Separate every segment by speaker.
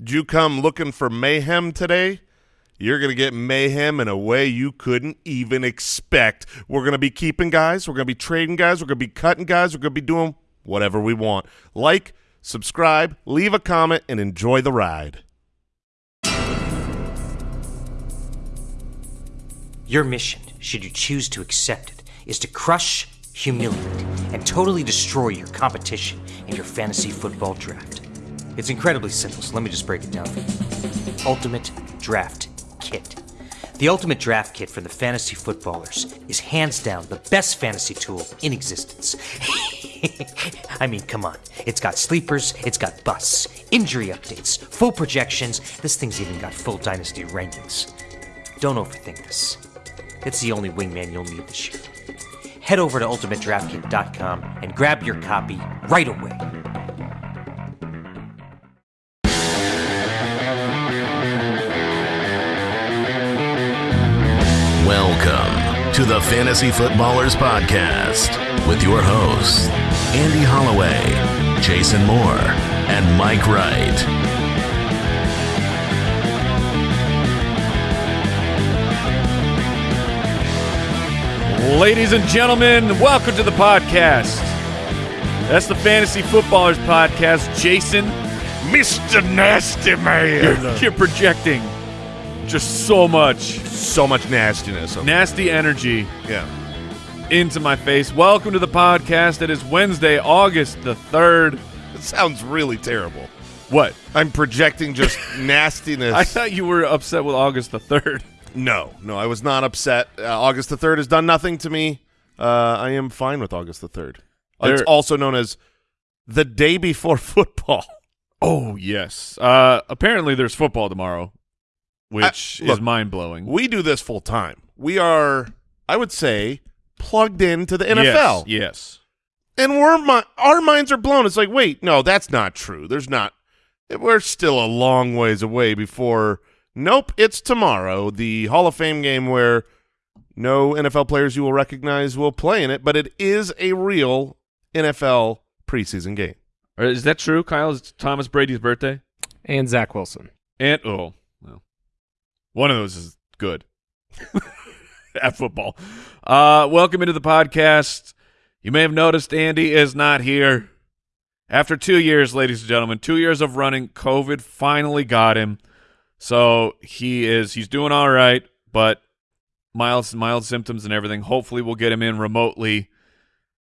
Speaker 1: Did you come looking for mayhem today? You're going to get mayhem in a way you couldn't even expect. We're going to be keeping guys. We're going to be trading guys. We're going to be cutting guys. We're going to be doing whatever we want. Like, subscribe, leave a comment, and enjoy the ride.
Speaker 2: Your mission, should you choose to accept it, is to crush, humiliate, and totally destroy your competition in your fantasy football draft. It's incredibly simple, so let me just break it down for you. Ultimate Draft Kit. The Ultimate Draft Kit for the fantasy footballers is hands down the best fantasy tool in existence. I mean, come on. It's got sleepers, it's got busts, injury updates, full projections. This thing's even got full dynasty rankings. Don't overthink this. It's the only wingman you'll need this year. Head over to ultimatedraftkit.com and grab your copy right away.
Speaker 3: To the Fantasy Footballers Podcast with your hosts, Andy Holloway, Jason Moody, and Mike Wright.
Speaker 4: Ladies and gentlemen, welcome to the podcast. That's the Fantasy Footballers Podcast. Jason,
Speaker 1: Mr. Nasty Man.
Speaker 4: you're, you're projecting just so much
Speaker 1: so much nastiness.
Speaker 4: nasty energy
Speaker 1: yeah.
Speaker 4: into my face. Welcome to the podcast. It is Wednesday, August the 3rd.
Speaker 1: It sounds really terrible.
Speaker 4: What?
Speaker 1: I'm projecting just nastiness.
Speaker 4: I thought you were upset with August the 3rd.
Speaker 1: No, no, I was not upset. Uh, August the 3rd has done nothing to me. Uh, I am fine with August the 3rd. It's
Speaker 4: There-
Speaker 1: also known as the day before football.
Speaker 4: Oh, yes. Uh, apparently, there's football tomorrow, which
Speaker 1: Uh, look,
Speaker 4: is mind blowing.
Speaker 1: We do this full time. We are, I would say, plugged into the NFL.
Speaker 4: Yes. yes.
Speaker 1: And we're mi- our minds are blown. It's like, wait, no, that's not true. There's not. We're still a long ways away before. Nope, it's tomorrow. The Hall of Fame game where no NFL players you will recognize will play in it, but it is a real NFL preseason game.
Speaker 4: Is that true, Kyle? Is Thomas Brady's birthday?
Speaker 5: and Zach Wilson.
Speaker 4: And oh, well, one of those is good at football. Uh, welcome into the podcast. You may have noticed Andy is not here. After two years, ladies and gentlemen, two years of running, COVID finally got him. So he is he's doing all right, but mild mild symptoms and everything. Hopefully, we'll get him in remotely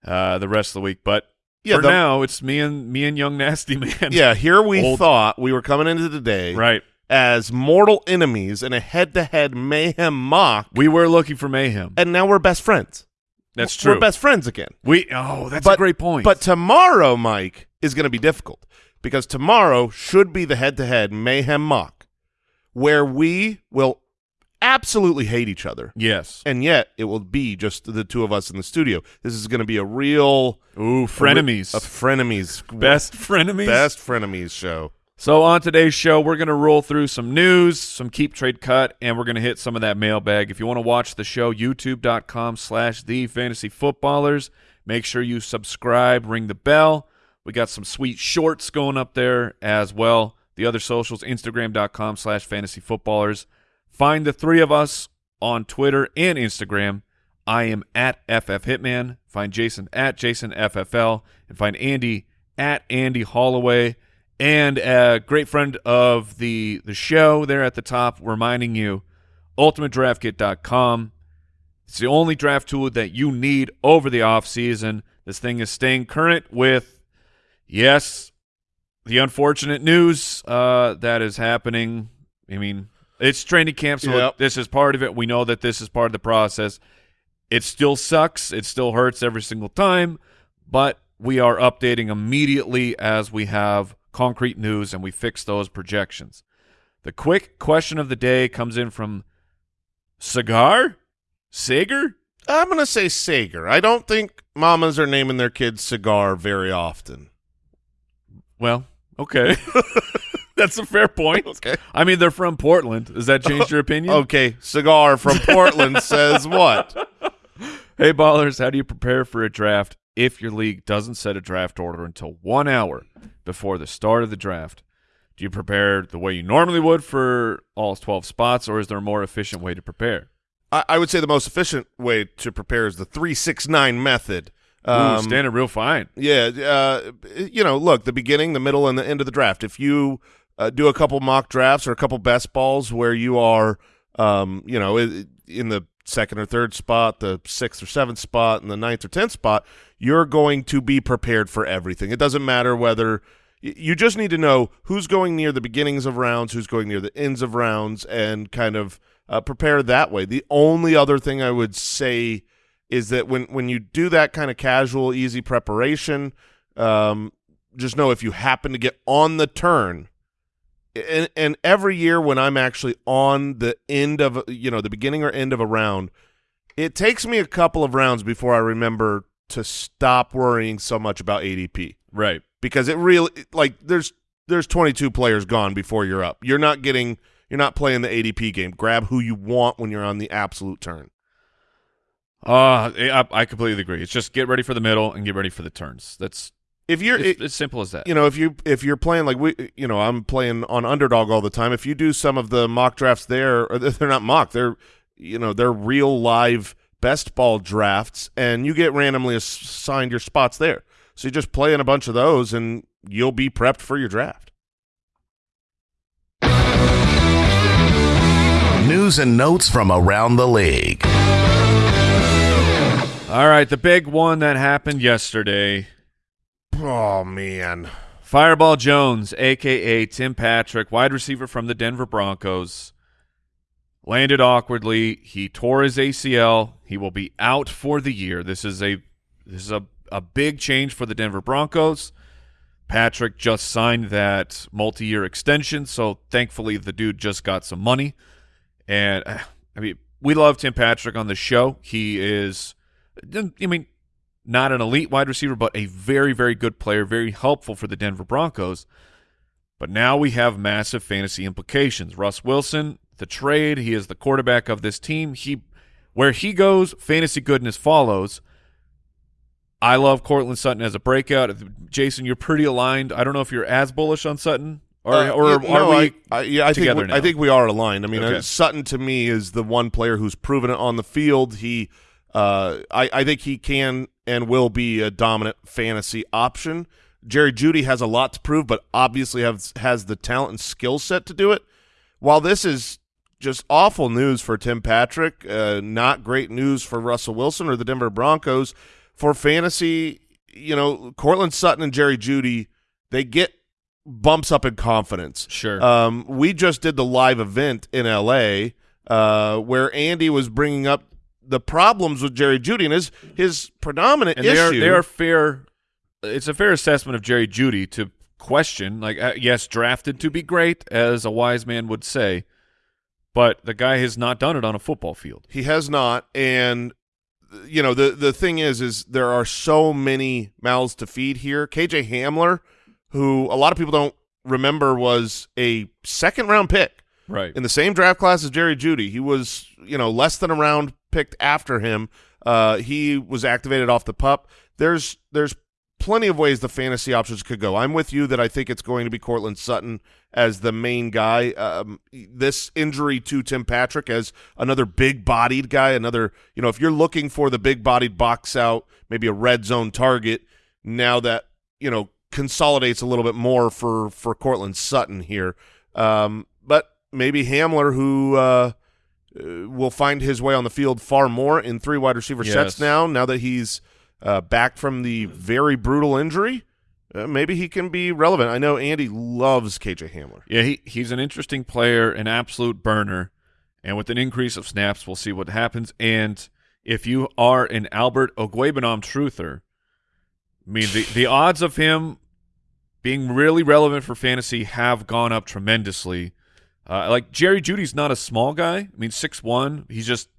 Speaker 4: uh, the rest of the week. But
Speaker 1: Yeah,
Speaker 4: for
Speaker 1: the-
Speaker 4: now, it's me and me and young nasty man.
Speaker 1: Yeah, here we
Speaker 4: Old-
Speaker 1: thought we were coming into the day
Speaker 4: right.
Speaker 1: As mortal enemies in a head-to-head mayhem mock,
Speaker 4: We were looking for mayhem.
Speaker 1: and now we're best friends.
Speaker 4: That's true.
Speaker 1: We're best friends again.
Speaker 4: We oh, that's
Speaker 1: But-
Speaker 4: a great point.
Speaker 1: But tomorrow, Mike, is going to be difficult because tomorrow should be the head-to-head mayhem mock, where we will absolutely hate each other,
Speaker 4: yes,
Speaker 1: and yet it will be just the two of us in the studio. This is going to be a real
Speaker 4: ooh, frenemies,
Speaker 1: a frenemies,
Speaker 4: best frenemies,
Speaker 1: best frenemies show.
Speaker 4: So on today's show, we're gonna roll through some news, some keep trade cut, and we're gonna hit some of that mailbag. If you want to watch the show, YouTube.com/slash The Fantasy Footballers. Make sure you subscribe, ring the bell. We got some sweet shorts going up there as well. The other socials, Instagram.com slash fantasy footballers. Find the three of us on Twitter and Instagram. I am at FF Hitman. Find Jason at Jason FFL. And find Andy at Andy Holloway. And a great friend of the, the show there at the top reminding you, UltimateDraftKit.com. It's the only draft tool that you need over the offseason. This thing is staying current with, yes, the unfortunate news uh, that is happening. I mean, it's training camp, so
Speaker 1: Yep.
Speaker 4: this is part of it. We know that this is part of the process. It still sucks. It still hurts every single time, but we are updating immediately as we have concrete news and we fix those projections. The quick question of the day comes in from Cigar? Sager?
Speaker 1: I'm going to say Sager. I don't think mamas are naming their kids cigar very often.
Speaker 4: Well, okay. That's a fair point.
Speaker 1: Okay.
Speaker 4: I mean, they're from Portland. Does that change your opinion?
Speaker 1: Okay, cigar from Portland says what?
Speaker 4: Hey, ballers, how do you prepare for a draft if your league doesn't set a draft order until one hour before the start of the draft? Do you prepare the way you normally would for all 12 spots, or is there a more efficient way to prepare?
Speaker 1: I, I would say the most efficient way to prepare is the three six nine method.
Speaker 4: Ooh,
Speaker 1: Um,
Speaker 4: standing real fine.
Speaker 1: Yeah, uh, you know, look, the beginning, the middle, and the end of the draft. If you uh, do a couple mock drafts or a couple best balls where you are, um, you know, in the second or third spot, the sixth or seventh spot, and the ninth or tenth spot, you're going to be prepared for everything. It doesn't matter whether you just need to know who's going near the beginnings of rounds, who's going near the ends of rounds, and kind of uh, prepare that way. The only other thing I would say is that when when you do that kind of casual, easy preparation, um, just know if you happen to get on the turn, and, and every year when I'm actually on the end of you know the beginning or end of a round, it takes me a couple of rounds before I remember to stop worrying so much about ADP
Speaker 4: Right.
Speaker 1: because it really like there's there's 22 players gone before you're up. You're not getting you're not playing the ADP game. Grab who you want when you're on the absolute turn.
Speaker 4: Uh, I, I completely agree. It's just get ready for the middle and get ready for the turns. That's
Speaker 1: If you're
Speaker 4: it's, it's simple as that.
Speaker 1: you know if you if you're playing like we you know i'm playing on underdog all the time if you do some of the mock drafts there or they're not mock they're you know they're real live best ball drafts and you get randomly assigned your spots there so you just play in a bunch of those and you'll be prepped for your draft
Speaker 3: News and notes from around the league.
Speaker 4: All right, the big one that happened yesterday.
Speaker 1: oh man
Speaker 4: Fireball Jones, aka Tim Patrick, wide receiver from the Denver Broncos, landed awkwardly. He tore his ACL. He will be out for the year. This is a this is a, a big change for the Denver Broncos. Patrick just signed that multi-year extension, so thankfully the dude just got some money. And uh, I mean, we love Tim Patrick on the show. He is, I mean, not an elite wide receiver, but a very, very good player, very helpful for the Denver Broncos. But now we have massive fantasy implications. Russ Wilson, the trade, he is the quarterback of this team. He where he goes, fantasy goodness follows. I love Courtland Sutton as a breakout. Jason, you're pretty aligned. I don't know if you're as bullish on Sutton or,
Speaker 1: Uh,
Speaker 4: or
Speaker 1: yeah,
Speaker 4: are
Speaker 1: no,
Speaker 4: we
Speaker 1: I, I, yeah, I think we? I think we are aligned. I mean,
Speaker 4: Okay.
Speaker 1: uh, Sutton to me is the one player who's proven it on the field. He, uh, I, I think he can and will be a dominant fantasy option. Jerry Jeudy has a lot to prove, but obviously has has the talent and skill set to do it. While this is just awful news for Tim Patrick, uh, not great news for Russell Wilson or the Denver Broncos for fantasy. You know, Courtland Sutton and Jerry Jeudy, they get bumps up in confidence.
Speaker 4: Sure.
Speaker 1: Um, we just did the live event in L.A. Uh, where Andy was bringing up the problems with Jerry Jeudy and his his predominant
Speaker 4: and they are
Speaker 1: issue.
Speaker 4: they are fair. It's a fair assessment of Jerry Jeudy to question. Like, uh, yes, drafted to be great, as a wise man would say, but the guy has not done it on a football field.
Speaker 1: He has not, and you know the the thing is, is there are so many mouths to feed here. KJ Hamler, who a lot of people don't remember, was a second round pick
Speaker 4: Right.
Speaker 1: in the same draft class as Jerry Jeudy. He was, you know, less than a round picked after him. Uh, he was activated off the pup. There's there's plenty of ways the fantasy options could go. I'm with you that I think it's going to be Courtland Sutton as the main guy. Um, this injury to Tim Patrick as another big-bodied guy, another, you know, if you're looking for the big-bodied box out, maybe a red zone target, now that, you know, consolidates a little bit more for for Courtland Sutton here. Um, but maybe Hamler, who uh, uh, will find his way on the field far more in three wide receiver
Speaker 4: Yes.
Speaker 1: sets now. Now that he's uh, back from the very brutal injury, uh, maybe he can be relevant. I know Andy loves KJ Hamler.
Speaker 4: Yeah, he, he's an interesting player, an absolute burner. And with an increase of snaps, we'll see what happens. And if you are an Albert Okwuegbunam truther, I mean, the, the odds of him being really relevant for fantasy have gone up tremendously. Uh, like Jerry Jeudy's not a small guy. I mean, six one. He's just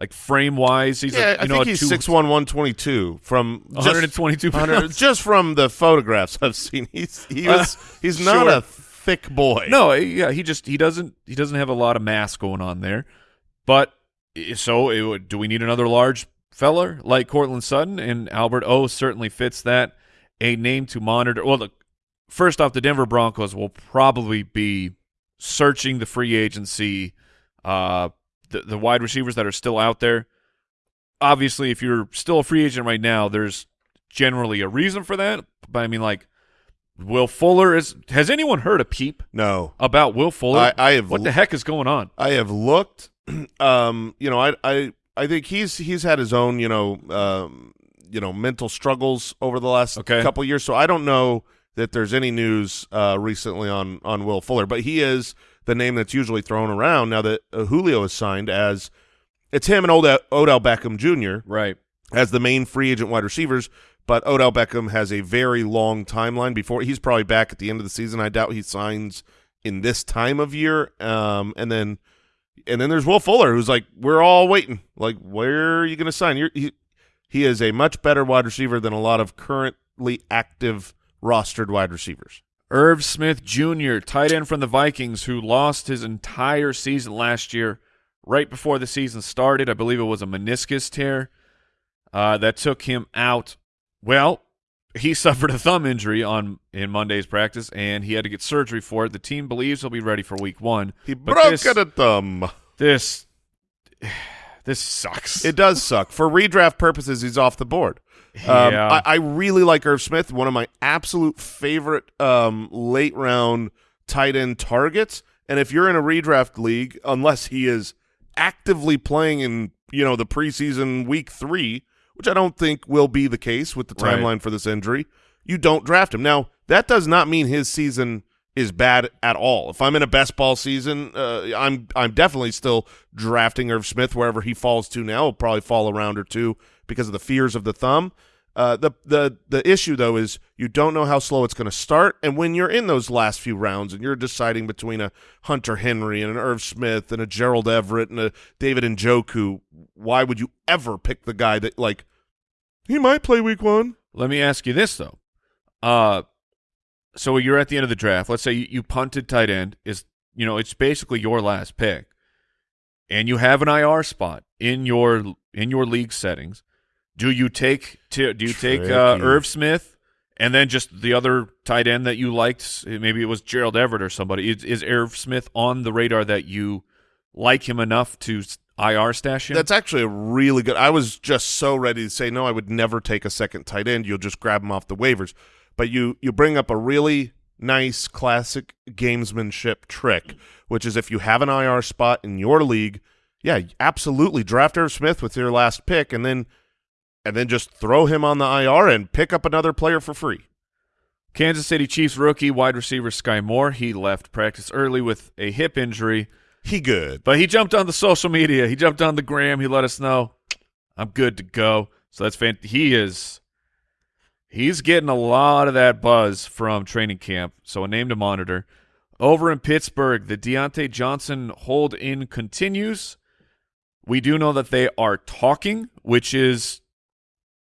Speaker 4: like frame wise. He's
Speaker 1: yeah,
Speaker 4: a, you
Speaker 1: I
Speaker 4: know
Speaker 1: think
Speaker 4: a
Speaker 1: he's
Speaker 4: two-
Speaker 1: six one, one twenty two from just-
Speaker 4: 122 pounds.
Speaker 1: just from the photographs I've seen. He's he was he's not
Speaker 4: sure.
Speaker 1: a thick boy.
Speaker 4: No, yeah, he just he doesn't he doesn't have a lot of mass going on there. But so it would, do we need another large feller like Courtland Sutton and Albert O certainly fits that. A name to monitor. Well, look, first off, the Denver Broncos will probably be searching the free agency, uh, the the wide receivers that are still out there. Obviously, if you're still a free agent right now, there's generally a reason for that. But I mean, like Will Fuller is. Has anyone heard a peep
Speaker 1: No,
Speaker 4: about Will Fuller?
Speaker 1: I, I have
Speaker 4: what the heck is going on?
Speaker 1: I have looked. Um, you know, I I I think he's he's had his own you know um, you know mental struggles over the last
Speaker 4: Okay.
Speaker 1: couple years. So I don't know that there's any news uh, recently on on Will Fuller, but he is the name that's usually thrown around now that uh, Julio is signed as it's him and Odell, Odell Beckham Jr.
Speaker 4: Right.
Speaker 1: as the main free agent wide receivers. But Odell Beckham has a very long timeline before he's probably back at the end of the season. I doubt he signs in this time of year. Um, and then and then there's Will Fuller, who's like, we're all waiting. Like, where are you going to sign? You're, he he is a much better wide receiver than a lot of currently active rostered wide receivers.
Speaker 4: Irv Smith Jr., tight end from the Vikings, who lost his entire season last year, right before the season started. I believe it was a meniscus tear uh, that took him out. Well, he suffered a thumb injury on in Monday's practice, and he had to get surgery for it. The team believes he'll be ready for Week One.
Speaker 1: He broke
Speaker 4: this-
Speaker 1: a thumb.
Speaker 4: This, this sucks.
Speaker 1: It does suck. For redraft purposes, he's off the board. Um,
Speaker 4: Yeah.
Speaker 1: I, I really like Irv Smith, one of my absolute favorite um, late round tight end targets. And if you're in a redraft league, unless he is actively playing in you know the preseason week three, which I don't think will be the case with the
Speaker 4: Right.
Speaker 1: timeline for this injury, you don't draft him. Now that does not mean his season is bad at all. If I'm in a best ball season, uh, I'm I'm definitely still drafting Irv Smith wherever he falls to now. He'll probably fall a round or two because of the fears of the thumb. Uh, the the the issue though is you don't know how slow it's going to start, and when you're in those last few rounds and you're deciding between a Hunter Henry and an Irv Smith and a Gerald Everett and a David Njoku, why would you ever pick the guy that like he might play week one?
Speaker 4: Let me ask you this though. Uh so you're at the end of the draft. Let's say you, you punted tight end is you know, it's basically your last pick. And you have an IR spot in your in your league settings. Do you take do you take uh, Irv Smith and then just the other tight end that you liked, maybe it was Gerald Everett or somebody. Is, is Irv Smith on the radar that you like him enough to IR stash him?
Speaker 1: That's actually a really good. I was just so ready to say no. I would never take a second tight end. You'll just grab him off the waivers. But you you bring up a really nice classic gamesmanship trick, which is if you have an IR spot in your league, yeah, absolutely draft Irv Smith with your last pick, and then and then just throw him on the IR and pick up another player for free.
Speaker 4: Kansas City Chiefs rookie wide receiver Skyy Moore. He left practice early with a hip injury,
Speaker 1: He good.
Speaker 4: but he jumped on the social media. He jumped on the gram. He let us know I'm good to go. So that's fan. He is. He's getting a lot of that buzz from training camp. So a name to monitor. Over in Pittsburgh, the Diontae Johnson hold in continues. We do know that they are talking, which is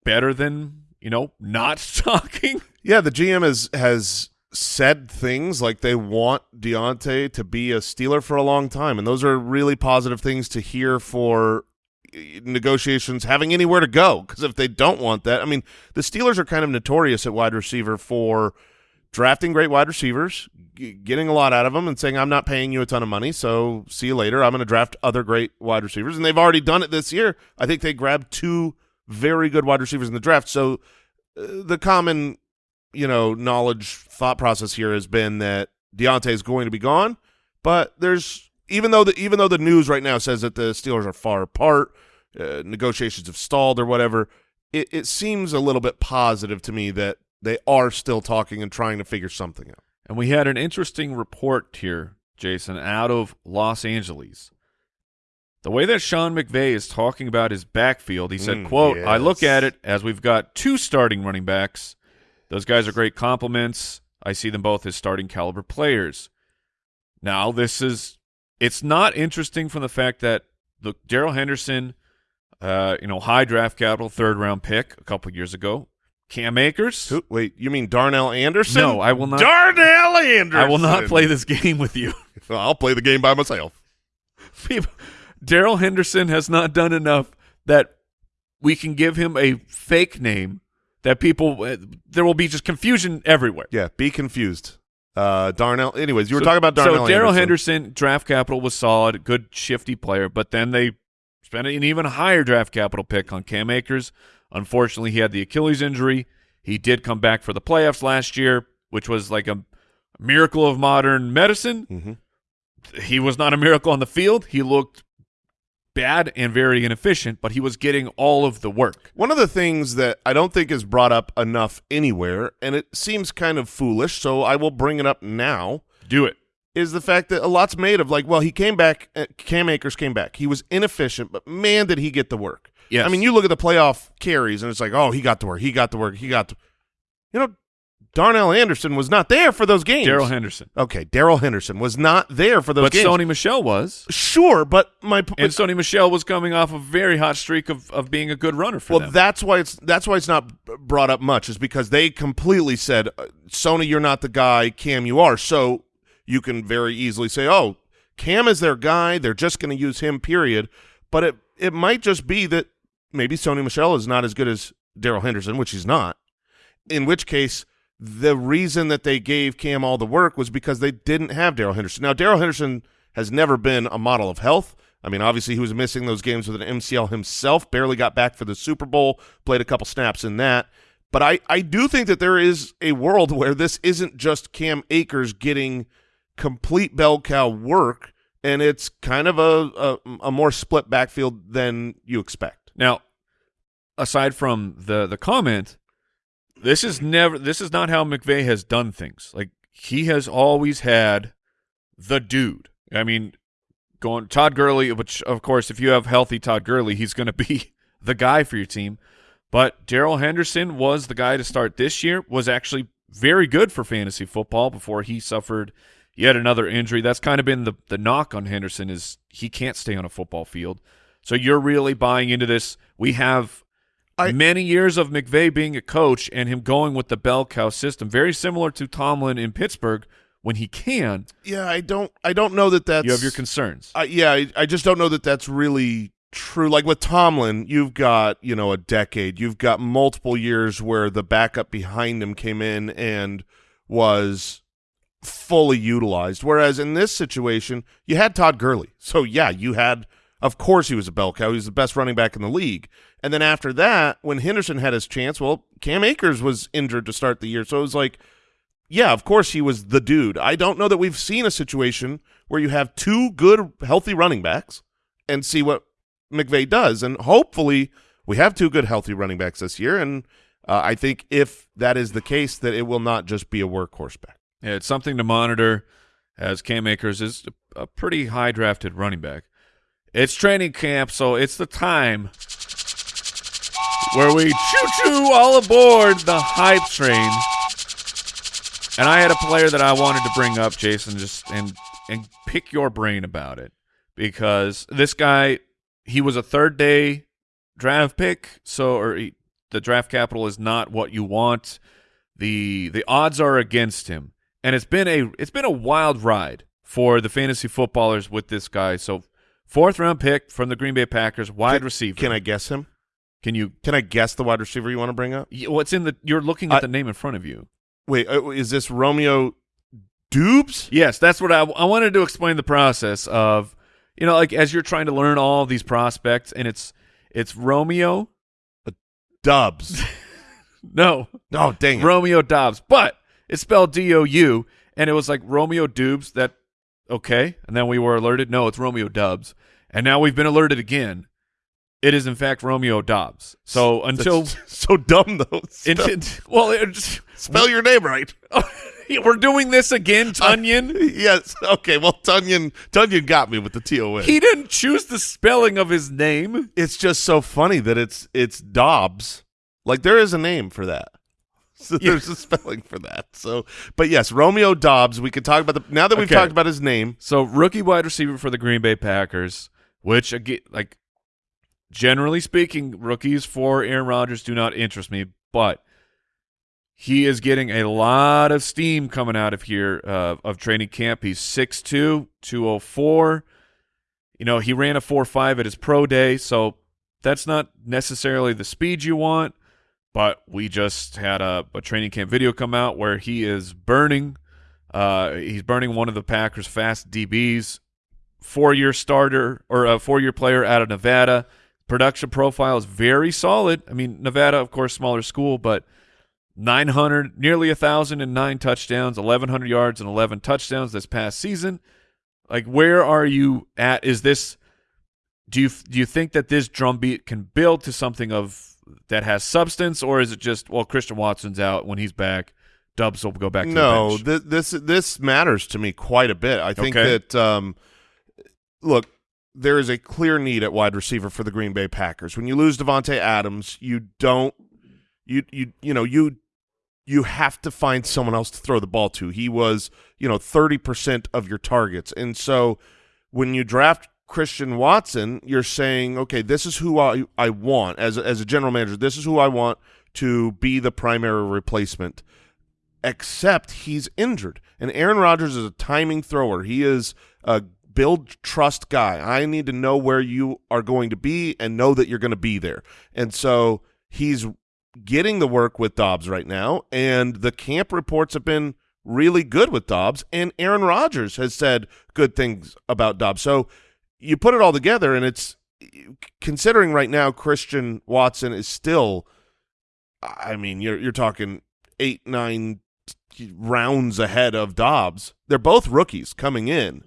Speaker 4: better than you know not talking.
Speaker 1: Yeah, the GM has has said things like they want Diontae to be a Steeler for a long time, and those are really positive things to hear for eh, negotiations having anywhere to go. Because if they don't want that, I mean, the Steelers are kind of notorious at wide receiver for drafting great wide receivers, getting a lot out of them, and saying, "I'm not paying you a ton of money, so see you later. I'm going to draft other great wide receivers." And they've already done it this year. I think they grabbed two very good wide receivers in the draft. So uh, the common you know, knowledge thought process here has been that Diontae is going to be gone, but there's even though the even though the news right now says that the Steelers are far apart, uh, negotiations have stalled or whatever, it, it seems a little bit positive to me that they are still talking and trying to figure something out.
Speaker 4: And we had an interesting report here, Jason, out of Los Angeles. The way that Sean McVay is talking about his backfield, he said,
Speaker 1: Mm,
Speaker 4: quote, I look at it as we've got two starting running backs. Those guys are great compliments. I see them both as starting caliber players. Now, this is it's not interesting from the fact that look, Darrell Henderson, uh, you know, high draft capital, third round pick a couple years ago. Cam Akers.
Speaker 1: Who, wait, you mean Darnell Anderson?
Speaker 4: No, I will not-
Speaker 1: Darnell Anderson.
Speaker 4: I will not play this game with you.
Speaker 1: I'll play the game by myself.
Speaker 4: People- Darrell Henderson has not done enough that we can give him a fake name that people uh, there will be just confusion everywhere.
Speaker 1: Yeah, be confused. Uh, Darnell. Anyways, you were
Speaker 4: So-
Speaker 1: talking about Darnell.
Speaker 4: So Darrell
Speaker 1: Henderson.
Speaker 4: Henderson, draft capital was solid, good shifty player, but then they spent an even higher draft capital pick on Cam Akers. Unfortunately, he had the Achilles injury. He did come back for the playoffs last year, which was like a miracle of modern medicine.
Speaker 1: Mhm.
Speaker 4: He was not a miracle on the field. He looked bad and very inefficient, but he was getting all of the work.
Speaker 1: One of the things that I don't think is brought up enough anywhere, and it seems kind of foolish, so I will bring it up now,
Speaker 4: Do it.
Speaker 1: is the fact that a lot's made of like, well, he came back, uh, Cam Akers came back. He was inefficient, but man, did he get the work.
Speaker 4: Yes.
Speaker 1: I mean, you look at the playoff carries, and it's like, oh, he got the work, he got the work, he got the. You know, Darnell Anderson was not there for those games.
Speaker 4: Darrell Henderson.
Speaker 1: Okay, Darrell Henderson was not there for those
Speaker 4: But
Speaker 1: games.
Speaker 4: Sony Michel was.
Speaker 1: sure, but my
Speaker 4: And Sony Michel was coming off a very hot streak of, of being a good runner for
Speaker 1: well,
Speaker 4: them.
Speaker 1: that's why it's that's why it's not brought up much is because they completely said, uh, Sony, you're not the guy. Cam, you are. So you can very easily say, oh, Cam is their guy. They're just going to use him. Period. But it it might just be that maybe Sony Michel is not as good as Darrell Henderson, which he's not. In which case, the reason that they gave Cam all the work was because they didn't have Darrell Henderson. Now, Darrell Henderson has never been a model of health. I mean, obviously, he was missing those games with an MCL himself, barely got back for the Super Bowl, played a couple snaps in that. But I, I do think that there is a world where this isn't just Cam Akers getting complete bell cow work, and it's kind of a, a, a more split backfield than you expect.
Speaker 4: Now, aside from the the comment, this is never this is not how McVay has done things. Like he has always had the dude. I mean, going Todd Gurley, which of course, if you have healthy Todd Gurley, he's going to be the guy for your team. But Darrell Henderson was the guy to start this year. Was actually very good for fantasy football before he suffered yet another injury. That's kind of been the the knock on Henderson is he can't stay on a football field. So you're really buying into this. We have
Speaker 1: I-
Speaker 4: many years of McVay being a coach and him going with the bell cow system, very similar to Tomlin in Pittsburgh when he can.
Speaker 1: Yeah, I don't I don't know that that's
Speaker 4: You have your concerns.
Speaker 1: Uh, yeah, I, I just don't know that that's really true. Like with Tomlin, you've got you know a decade, you've got multiple years where the backup behind him came in and was fully utilized. Whereas in this situation, you had Todd Gurley, so yeah, you had. Of course, he was a bell cow. He was the best running back in the league. And then after that, when Henderson had his chance, well, Cam Akers was injured to start the year, so it was like yeah, of course he was the dude. I don't know that we've seen a situation where you have two good, healthy running backs and see what McVay does. And hopefully we have two good, healthy running backs this year. And uh, I think if that is the case, that it will not just be a workhorse back.
Speaker 4: Yeah, it's something to monitor as Cam Akers is a pretty high drafted running back. It's training camp, so it's the time where we choo choo all aboard the hype train. And I had a player that I wanted to bring up, Jason, just and and pick your brain about it because this guy he was a third day draft pick, so or he, the draft capital is not what you want. the The odds are against him, and it's been a it's been a wild ride for the fantasy footballers with this guy. So fourth round pick from the Green Bay Packers, wide
Speaker 1: Can-
Speaker 4: receiver.
Speaker 1: Can I guess him?
Speaker 4: Can you?
Speaker 1: Can I guess the wide receiver you want to bring up?
Speaker 4: What's in the? You're looking at
Speaker 1: I-
Speaker 4: the name in front of you.
Speaker 1: Wait, uh, is this Romeo Dubes?
Speaker 4: Yes, that's what I, I wanted to explain the process of, you know, like as you're trying to learn all these prospects, and it's it's Romeo,
Speaker 1: Dubs.
Speaker 4: no,
Speaker 1: oh, dang it.
Speaker 4: Romeo Doubs, but it's spelled D O U, and it was like Romeo Dubes. That okay, and then we were alerted. No, it's Romeo Dubs, and now we've been alerted again. It is in fact Romeo Doubs. So until
Speaker 1: That's so dumb, though.
Speaker 4: Until well, it
Speaker 1: spell your name right.
Speaker 4: we're doing this again, Tonyan.
Speaker 1: yes. Okay. Well, Tonyan, Tonyan got me with the T O N.
Speaker 4: He didn't choose the spelling of his name.
Speaker 1: it's just so funny that it's it's Dobbs. Like there is a name for that. So
Speaker 4: Yeah.
Speaker 1: there's a spelling for that. So, but yes, Romeo Doubs. We could talk about the now that we've
Speaker 4: Okay.
Speaker 1: talked about his name.
Speaker 4: So rookie wide receiver for the Green Bay Packers, which again, like generally speaking, rookies for Aaron Rodgers do not interest me, but he is getting a lot of steam coming out of here uh, of training camp. He's 6'2", 204. You know, he ran a 4.5 at his pro day, so that's not necessarily the speed you want, but we just had a, a training camp video come out where he is burning. Uh, he's burning one of the Packers' fast DBs, four-year starter or a four-year player out of Nevada. Production profile is very solid. I mean, Nevada, of course, smaller school, but 900, nearly a thousand and nine touchdowns, 1,100 yards and 11 touchdowns this past season. Like, where are you at? Is this? Do you do you think that this drumbeat can build to something of that has substance, or is it just well, Christian Watson's out when he's back? Dubs will go back. to
Speaker 1: no, th- this this matters to me quite a bit. I think
Speaker 4: Okay.
Speaker 1: that um, look, there is a clear need at wide receiver for the Green Bay Packers. When you lose Davante Adams, you don't you you you know you you have to find someone else to throw the ball to. He was you know thirty percent of your targets, and so when you draft Christian Watson, you're saying, okay, this is who I I want as as a general manager. This is who I want to be the primary replacement except he's injured. And Aaron Rodgers is a timing thrower. He is a build trust guy. I need to know where you are going to be and know that you're going to be there. And so he's getting the work with Doubs right now, and the camp reports have been really good with Doubs, and Aaron Rodgers has said good things about Doubs. So you put it all together, and it's considering right now Christian Watson is still I mean, you're you're talking eight, nine rounds ahead of Doubs. They're both rookies coming in.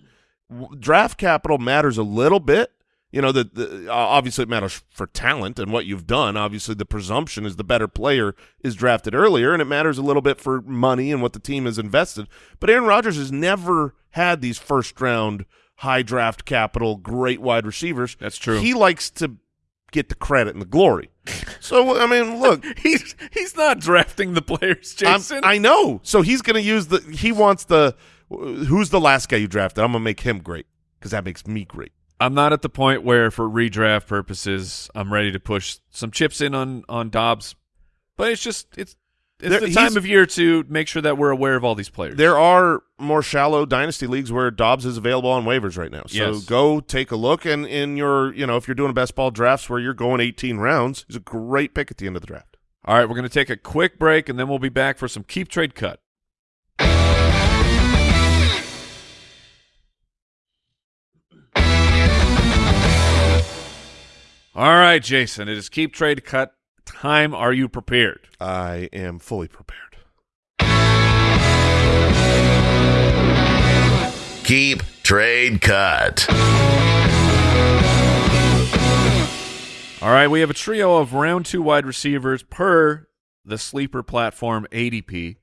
Speaker 1: Draft capital matters a little bit. You know, the, the obviously it matters for talent and what you've done. Obviously, the presumption is the better player is drafted earlier, and it matters a little bit for money and what the team has invested. But Aaron Rodgers has never had these first round high draft capital, great wide receivers.
Speaker 4: That's true.
Speaker 1: He likes to get the credit and the glory. So I mean, look,
Speaker 4: he's he's not drafting the players,
Speaker 1: I'm-
Speaker 4: Jason.
Speaker 1: I know. So he's going to use the. He wants the. Who's the last guy you drafted? I'm going to make him great because that makes me great.
Speaker 4: I'm not at the point where, for redraft purposes, I'm ready to push some chips in on on Doubs, but it's just it's it's
Speaker 1: There-
Speaker 4: the time of year to make sure that we're aware of all these players.
Speaker 1: There are more shallow dynasty leagues where Doubs is available on waivers right now. So
Speaker 4: Yes.
Speaker 1: go take a look. And in your, you know, if you're doing best ball drafts where you're going 18 rounds, he's a great pick at the end of the draft.
Speaker 4: All right, we're going to take a quick break and then we'll be back for some keep trade cut. All right, Jason, it is keep trade cut time. Are you prepared?
Speaker 1: I am fully prepared.
Speaker 3: Keep Trade Cut.
Speaker 4: All right, we have a trio of round two wide receivers per the sleeper platform ADP.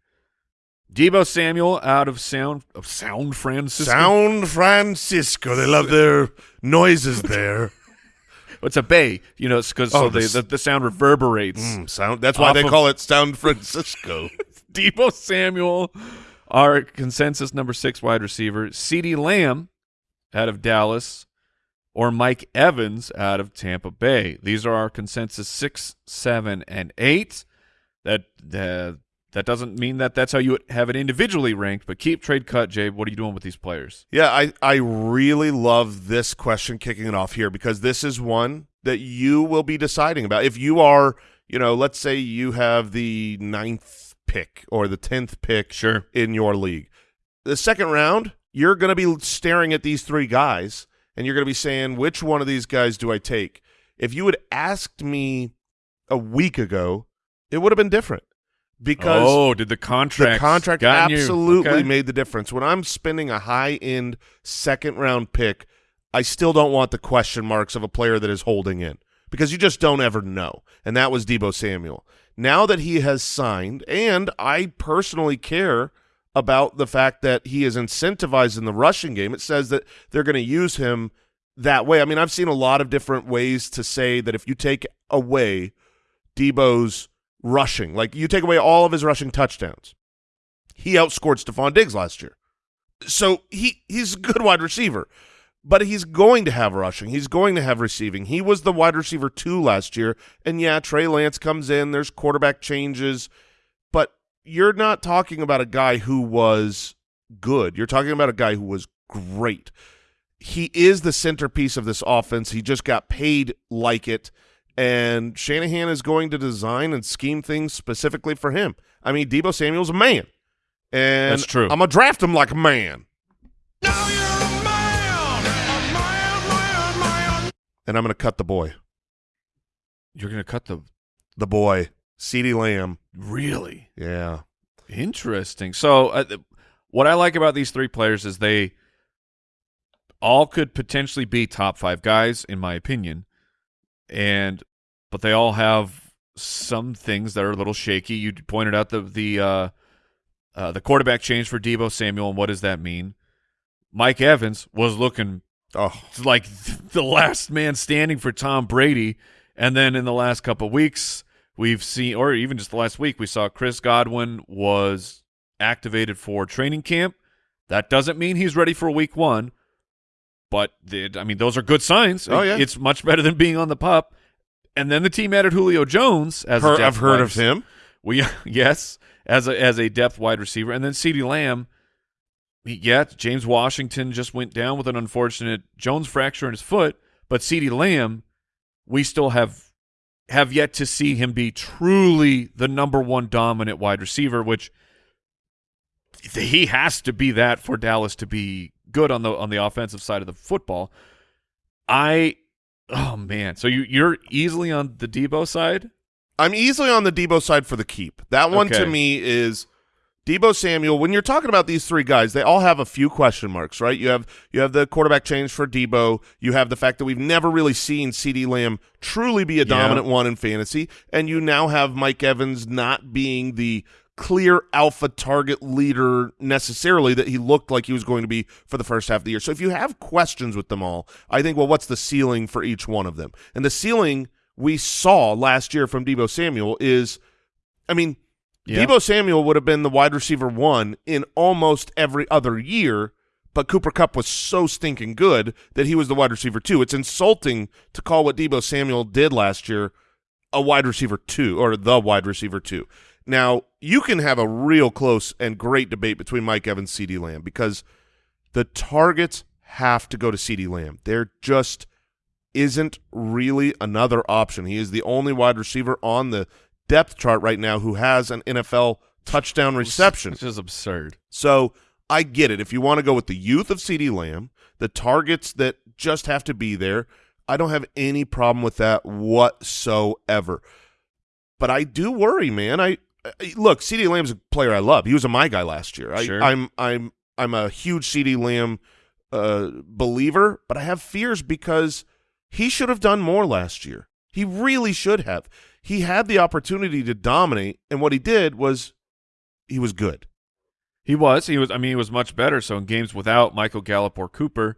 Speaker 4: Deebo Samuel out of Sound of Sound Francisco.
Speaker 1: Sound Francisco. They love their noises there.
Speaker 4: It's a bay, you know, because
Speaker 1: Oh,
Speaker 4: so
Speaker 1: this-
Speaker 4: the, the sound reverberates.
Speaker 1: Mm, sound. That's why they call it Sound Francisco.
Speaker 4: Deebo Samuel, our consensus number six wide receiver. CeeDee Lamb out of Dallas, or Mike Evans out of Tampa Bay. These are our consensus six, seven, and eight. That uh, that doesn't mean that that's how you have it individually ranked, but keep trade cut, Jay. What are you doing with these players?
Speaker 1: Yeah, I, I really love this question kicking it off here because this is one that you will be deciding about. If you are, you know, let's say you have the ninth pick or the tenth pick
Speaker 4: Sure.
Speaker 1: in your league. The second round, you're going to be staring at these three guys and you're going to be saying, which one of these guys do I take? If you had asked me a week ago, it would have been different because
Speaker 4: oh, did the contract
Speaker 1: the contract absolutely
Speaker 4: Okay.
Speaker 1: made the difference. When I'm spending a high end second round pick, I still don't want the question marks of a player that is holding in because you just don't ever know. And that was Deebo Samuel. Now that he has signed, and I personally care about the fact that he is incentivized in the rushing game, it says that they're going to use him that way. I mean, I've seen a lot of different ways to say that if you take away Deebo's rushing, like you take away all of his rushing touchdowns, he outscored Stefon Diggs last year. So he he's a good wide receiver, but he's going to have rushing. He's going to have receiving. He was the wide receiver two last year, and yeah, Trey Lance comes in. There's quarterback changes, but you're not talking about a guy who was good. You're talking about a guy who was great. He is the centerpiece of this offense. He just got paid like it, and Shanahan is going to design and scheme things specifically for him. I mean, Deebo Samuel's a man, and
Speaker 4: That's true.
Speaker 1: I'm gonna draft him like a man,
Speaker 5: Now you're a man, a man, man, man.
Speaker 1: and I'm gonna cut the boy,
Speaker 4: You're going to cut the
Speaker 1: the boy, Ceedee Lamb.
Speaker 4: really
Speaker 1: Yeah,
Speaker 4: interesting. So, uh, th- what I like about these three players is they all could potentially be top five guys, in my opinion, and but they all have some things that are a little shaky. You pointed out the the uh, uh, the quarterback change for Deebo Samuel, and what does that mean? Mike Evans was looking
Speaker 1: oh,
Speaker 4: like the last man standing for Tom Brady. And then in the last couple of weeks, we've seen, or even just the last week, we saw Chris Godwin was activated for training camp. That doesn't mean he's ready for week one, but the, I mean, those are good signs.
Speaker 1: Oh, yeah.
Speaker 4: It's much better than being on the pup. And then the team added Julio Jones as a depth
Speaker 1: I've heard
Speaker 4: wide
Speaker 1: of him.
Speaker 4: we yes, as a as a depth wide receiver, and then Ceedee Lamb. Yeah, James Washington just went down with an unfortunate Jones fracture in his foot, but Ceedee Lamb, we still have have yet to see him be truly the number one dominant wide receiver, which he has to be that for Dallas to be good on the on the offensive side of the football. I oh man, so you you're easily on the Deebo side.
Speaker 1: I'm easily on the Deebo side for the keep. That one to me is Deebo Samuel. When you're talking about these three guys, they all have a few question marks, right? You have you have the quarterback change for Deebo. You have the fact that we've never really seen CeeDee Lamb truly be a dominant one in fantasy, and you now have Mike Evans not being the clear alpha target leader necessarily that he looked like he was going to be for the first half of the year. So if you have questions with them all, I think well, what's the ceiling for each one of them? And the ceiling we saw last year from Deebo Samuel is, I mean.
Speaker 4: Yeah.
Speaker 1: Deebo Samuel would have been the wide receiver one in almost every other year, but Cooper Kupp was so stinking good that he was the wide receiver two. It's insulting to call what Deebo Samuel did last year a wide receiver two or the wide receiver two. Now, you can have a real close and great debate between Mike Evans and CeeDee Lamb because the targets have to go to CeeDee Lamb. There just isn't really another option. He is the only wide receiver on the depth chart right now who has an NFL touchdown reception.
Speaker 4: Which is absurd.
Speaker 1: So I get it. If you want to go with the youth of CeeDee Lamb, the targets that just have to be there, I don't have any problem with that whatsoever. But I do worry, man. I, I look, CeeDee Lamb's a player I love. He was a my guy last year. I,
Speaker 4: Sure.
Speaker 1: I'm I'm I'm a huge CeeDee Lamb uh, believer, but I have fears because he should have done more last year. He really should have. He had the opportunity to dominate, and what he did was he was good.
Speaker 4: He was. He was. I mean, he was much better. So in games without Michael Gallup or Cooper,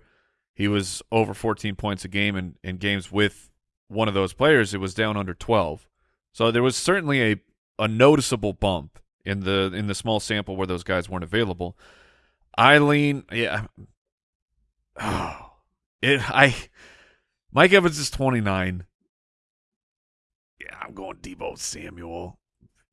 Speaker 4: he was over 14 points a game, and in games with one of those players, it was down under 12. So there was certainly a a noticeable bump in the in the small sample where those guys weren't available. Eileen, yeah. Oh, it. I. Mike Evans is 29. Yeah, I'm going Deebo Samuel.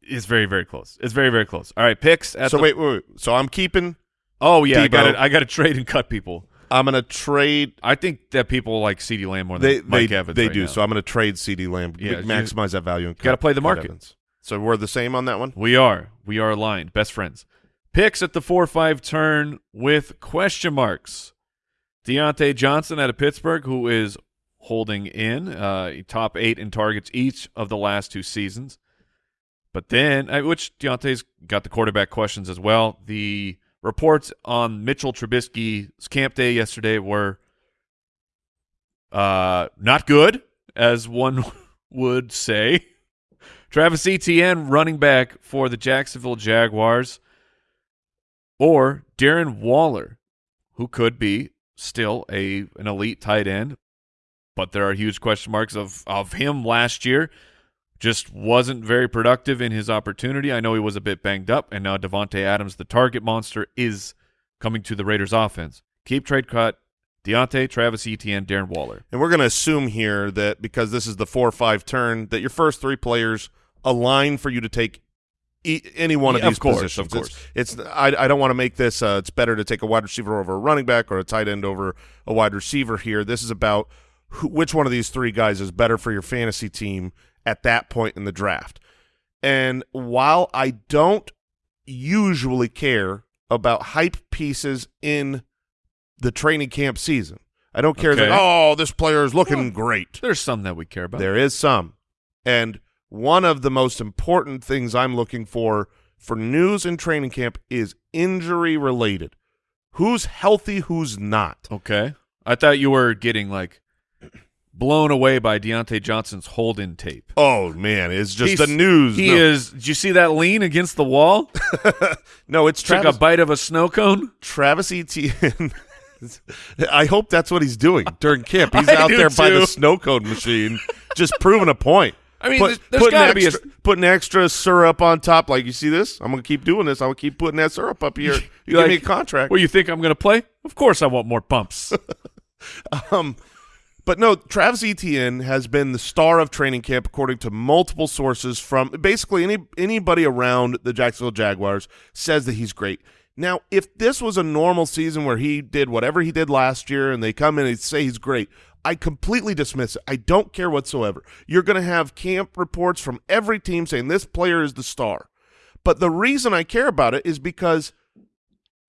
Speaker 4: It's very very close. It's very very close. All right, picks. At
Speaker 1: so
Speaker 4: the-
Speaker 1: wait, wait, wait. So I'm keeping.
Speaker 4: Oh yeah, I got to I got to trade and cut people.
Speaker 1: I'm going to trade.
Speaker 4: I think that people like Ceedee Lamb more than
Speaker 1: They
Speaker 4: Mike
Speaker 1: they
Speaker 4: Evans.
Speaker 1: they
Speaker 4: right
Speaker 1: do.
Speaker 4: now.
Speaker 1: So I'm going to trade CeeDee Lamb.
Speaker 4: Yeah,
Speaker 1: maximize that value. And
Speaker 4: Gotta play the market.
Speaker 1: Evans. So we're the same on that one.
Speaker 4: we are we are aligned, best friends. Picks at the four five turn with question marks. Diontae Johnson out of Pittsburgh, who is holding in uh, top eight in targets each of the last two seasons. But then, uh, which Diontae's got the quarterback questions as well. The reports on Mitchell Trubisky's camp day yesterday were uh, not good, as one would say. Travis Etienne, running back for the Jacksonville Jaguars, or Darren Waller, who could be still a an elite tight end, but there are huge question marks of of him last year. Just wasn't very productive in his opportunity. I know he was a bit banged up, and now Davante Adams, the target monster, is coming to the Raiders' offense. Keep trade cut. Diontae, Travis Etienne, Darren Waller.
Speaker 1: And we're going to assume here that because this is the four or five turn, that your first three players align for you to take e- any one of
Speaker 4: Yeah, of
Speaker 1: these
Speaker 4: course,
Speaker 1: positions.
Speaker 4: of course.
Speaker 1: It's, it's I, I don't want to make this. Uh, it's better to take a wide receiver over a running back or a tight end over a wide receiver here. This is about who, which one of these three guys is better for your fantasy team at that point in the draft. And while I don't usually care about hype pieces in the training camp season, I don't care that oh this player is looking great.
Speaker 4: There's some that we care about.
Speaker 1: There is some. And one of the most important things I'm looking for for news in training camp is injury related. Who's healthy, who's not.
Speaker 4: Okay. I thought you were getting like blown away by Diontae Johnson's hold-in tape.
Speaker 1: Oh man, it's just
Speaker 4: He's-
Speaker 1: the news.
Speaker 4: He
Speaker 1: no,
Speaker 4: is. Did you see that lean against the wall?
Speaker 1: no, it's
Speaker 4: Took a bite of a snow cone.
Speaker 1: Travis Etienne. I hope that's what he's doing during camp. He's out there by the snow cone machine, just proving a point.
Speaker 4: I mean,
Speaker 1: Put-
Speaker 4: there's-
Speaker 1: putting
Speaker 4: be a-
Speaker 1: extra, putting extra syrup on top. Like you see this, I'm gonna keep doing this. I'm gonna keep putting that syrup up here. You
Speaker 4: You
Speaker 1: give me a contract.
Speaker 4: Well, you think I'm going to play? Of course, I want more pumps.
Speaker 1: Um, but no, Travis Etienne has been the star of training camp according to multiple sources from basically any anybody around the Jacksonville Jaguars says that he's great. Now, if this was a normal season where he did whatever he did last year and they come in and say he's great, I completely dismiss it. I don't care whatsoever. You're going to have camp reports from every team saying this player is the star. But the reason I care about it is because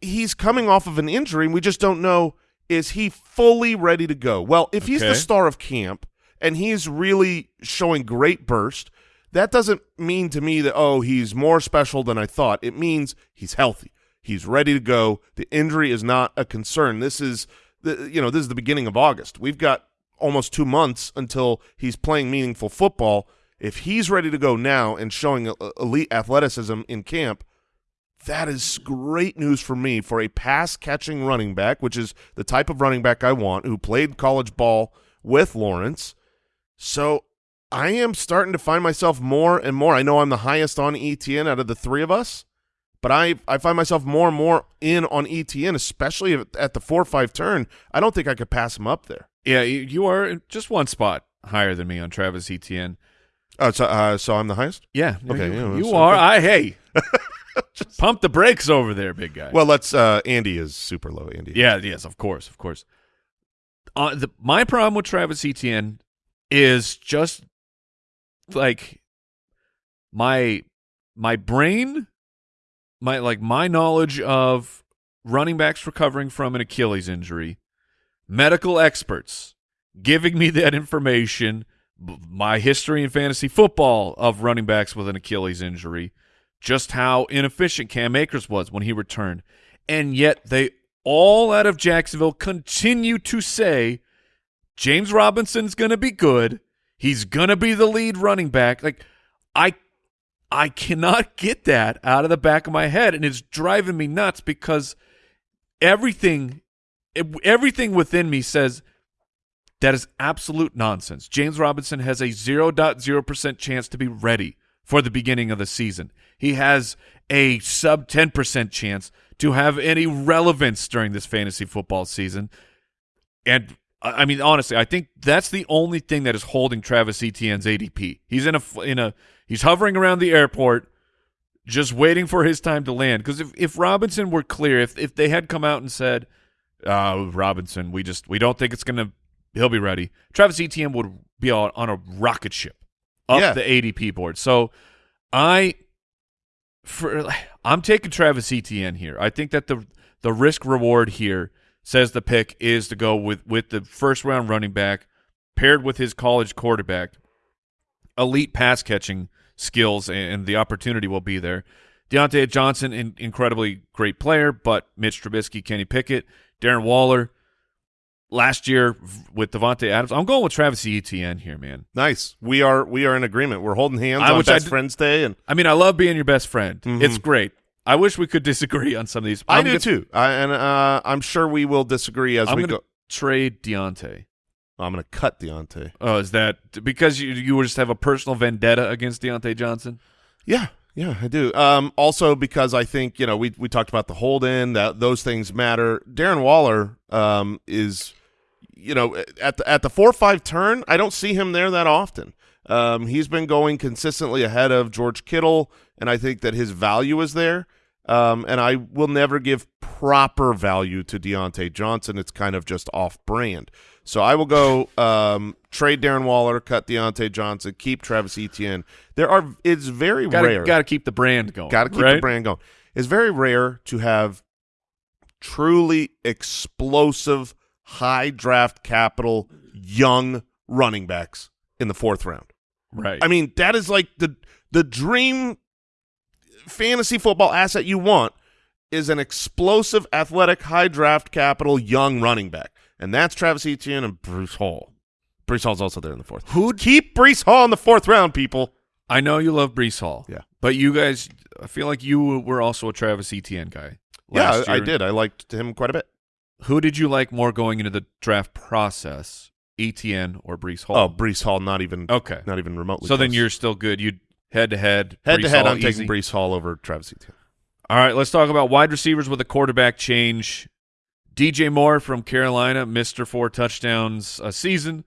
Speaker 1: he's coming off of an injury and we just don't know is he fully ready to go well if he's the star of camp and he's really showing great burst that doesn't mean to me that oh he's more special than i thought it means he's healthy he's ready to go the injury is not a concern this is the you know this is the beginning of august we've got almost two months until he's playing meaningful football if he's ready to go now and showing elite athleticism in camp that is great news for me for a pass catching running back, which is the type of running back I want, who played college ball with Lawrence. So I am starting to find myself more and more. I know I'm the highest on Etienne out of the three of us, but I, I find myself more and more in on Etienne, especially at- at the 4 5 turn. I don't think I could pass him up there.
Speaker 4: yeah, you, are just one spot higher than me on Travis Etienne.
Speaker 1: Oh, so, uh, so I'm the highest?
Speaker 4: Yeah.
Speaker 1: Okay,
Speaker 4: You,
Speaker 1: yeah,
Speaker 4: you are. I hey. Pump the brakes over there, big guy.
Speaker 1: Well, let's. Uh, Andy is super low, Andy.
Speaker 4: Yeah, yes, of course, of course. Uh, the, my problem with Travis Etienne is just like my my brain, my like my knowledge of running backs recovering from an Achilles injury, medical experts giving me that information, my history in fantasy football of running backs with an Achilles injury, just how inefficient Cam Akers was when he returned. And yet they all out of Jacksonville continue to say James Robinson's going to be good. He's going to be the lead running back. Like I I cannot get that out of the back of my head and it's driving me nuts because everything everything within me says that is absolute nonsense. James Robinson has a 0.0% chance to be ready for the beginning of the season. He has a sub 10% chance to have any relevance during this fantasy football season. And I I mean, honestly, I think that's the only thing that is holding Travis Etienne's ADP. He's in a in a he's hovering around the airport, just waiting for his time to land. Because if if Robinson were clear, if if they had come out and said, uh, Robinson, we just we don't think it's gonna he'll be ready. Travis Etienne would be on, on a rocket ship up
Speaker 1: Yeah.
Speaker 4: the ADP board. So I for I'm taking Travis Etienne here. I think that the the risk reward here says the pick is to go with with the first round running back paired with his college quarterback, elite pass catching skills, and the opportunity will be there. Diontae Johnson, in, incredibly great player, but Mitch Trubisky, Kenny Pickett, Darren Waller. Last year with Davante Adams, I'm going with Travis Etienne here, man.
Speaker 1: Nice. We are we are in agreement. We're holding hands
Speaker 4: I-
Speaker 1: on
Speaker 4: which I
Speaker 1: Best Friends Day, and
Speaker 4: I mean, I love being your best friend.
Speaker 1: Mhm.
Speaker 4: It's great. I wish we could disagree on some of these.
Speaker 1: I
Speaker 4: I'm
Speaker 1: do
Speaker 4: gonna-
Speaker 1: too. I, and uh, I'm sure we will disagree as
Speaker 4: I'm
Speaker 1: we go.
Speaker 4: trade Diontae.
Speaker 1: I'm going to cut Diontae.
Speaker 4: Oh, is that because you you just have a personal vendetta against Diontae Johnson?
Speaker 1: Yeah, yeah, I do. Um, also because I think you know we we talked about the hold in that those things matter. Darren Waller um, is you know at the at the four five turn. I don't see him there that often. Um, he's been going consistently ahead of George Kittle, and I think that his value is there. Um, and I will never give proper value to Diontae Johnson. It's kind of just off brand. So I will go um, trade Darren Waller, cut Diontae Johnson, keep Travis Etienne. There are it's very
Speaker 4: Got
Speaker 1: rare.
Speaker 4: got to keep the brand going.
Speaker 1: Got to keep
Speaker 4: right?
Speaker 1: the brand going. It's very rare to have truly explosive, high draft capital, young running backs in the fourth round.
Speaker 4: Right.
Speaker 1: I mean, that is like the the dream fantasy football asset you want is an explosive, athletic, high draft capital, young running back, and that's Travis Etienne and Breece Hall. Breece Hall's also there in the fourth.
Speaker 4: Who
Speaker 1: Keep Breece Hall in the fourth round, people.
Speaker 4: I know you love Breece Hall.
Speaker 1: Yeah.
Speaker 4: But you guys, I feel like you were also a Travis Etienne guy.
Speaker 1: Yeah,
Speaker 4: last
Speaker 1: I did. I liked him quite a bit.
Speaker 4: Who did you like more going into the draft process, Etienne or Breece Hall?
Speaker 1: Oh, Breece Hall, not even
Speaker 4: okay.
Speaker 1: not even remotely.
Speaker 4: So then you're still good. You head to head,
Speaker 1: head to head.
Speaker 4: Hall
Speaker 1: I'm
Speaker 4: easy.
Speaker 1: taking Breece Hall over Travis Etienne.
Speaker 4: All right, let's talk about wide receivers with a quarterback change. DJ Moore from Carolina, Mister four touchdowns a season.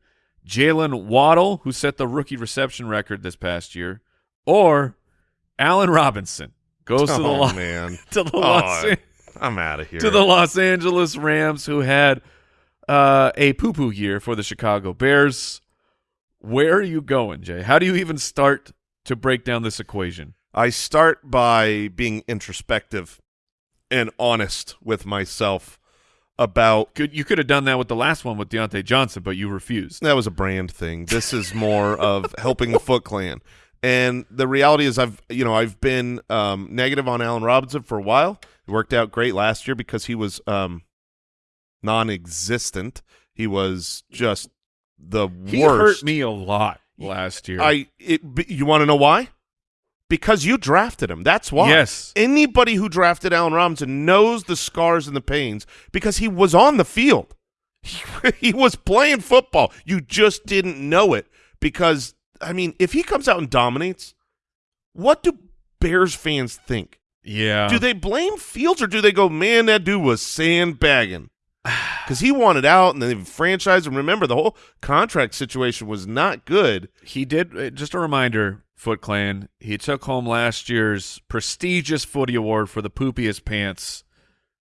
Speaker 4: Jalen Waddle, who set the rookie reception record this past year, or Allen Robinson goes to the
Speaker 1: oh
Speaker 4: Lo-
Speaker 1: man,
Speaker 4: to the
Speaker 1: Oh,
Speaker 4: Los An-
Speaker 1: I'm out of here.
Speaker 4: to the Los Angeles Rams, who had uh, a poo poo year for the Chicago Bears. Where are you going, Jay? How do you even start to break down this equation?
Speaker 1: I start by being introspective and honest with myself about
Speaker 4: Could you could have done that with the last one with Deontay Johnson, but you refused.
Speaker 1: that was a brand thing. This is more of helping the Foot Clan. And the reality is I've you know, I've been um, negative on Allen Robinson for a while. It worked out great last year because he was um, non existent. He was just the
Speaker 4: He
Speaker 1: worst.
Speaker 4: hurt me a lot last year.
Speaker 1: I it, you want to know why? Because you drafted him. That's why.
Speaker 4: Yes.
Speaker 1: Anybody who drafted Allen Robinson knows the scars and the pains because he was on the field. He, he was playing football. You just didn't know it because I mean, if he comes out and dominates, what do Bears fans think?
Speaker 4: yeah.
Speaker 1: Do they blame Fields or do they go, man, that dude was sandbagging? Because he wanted out and then the franchise. And remember, the whole contract situation was not good.
Speaker 4: he did. uh, Just a reminder, Foot Clan. He took home last year's prestigious Footy Award for the poopiest pants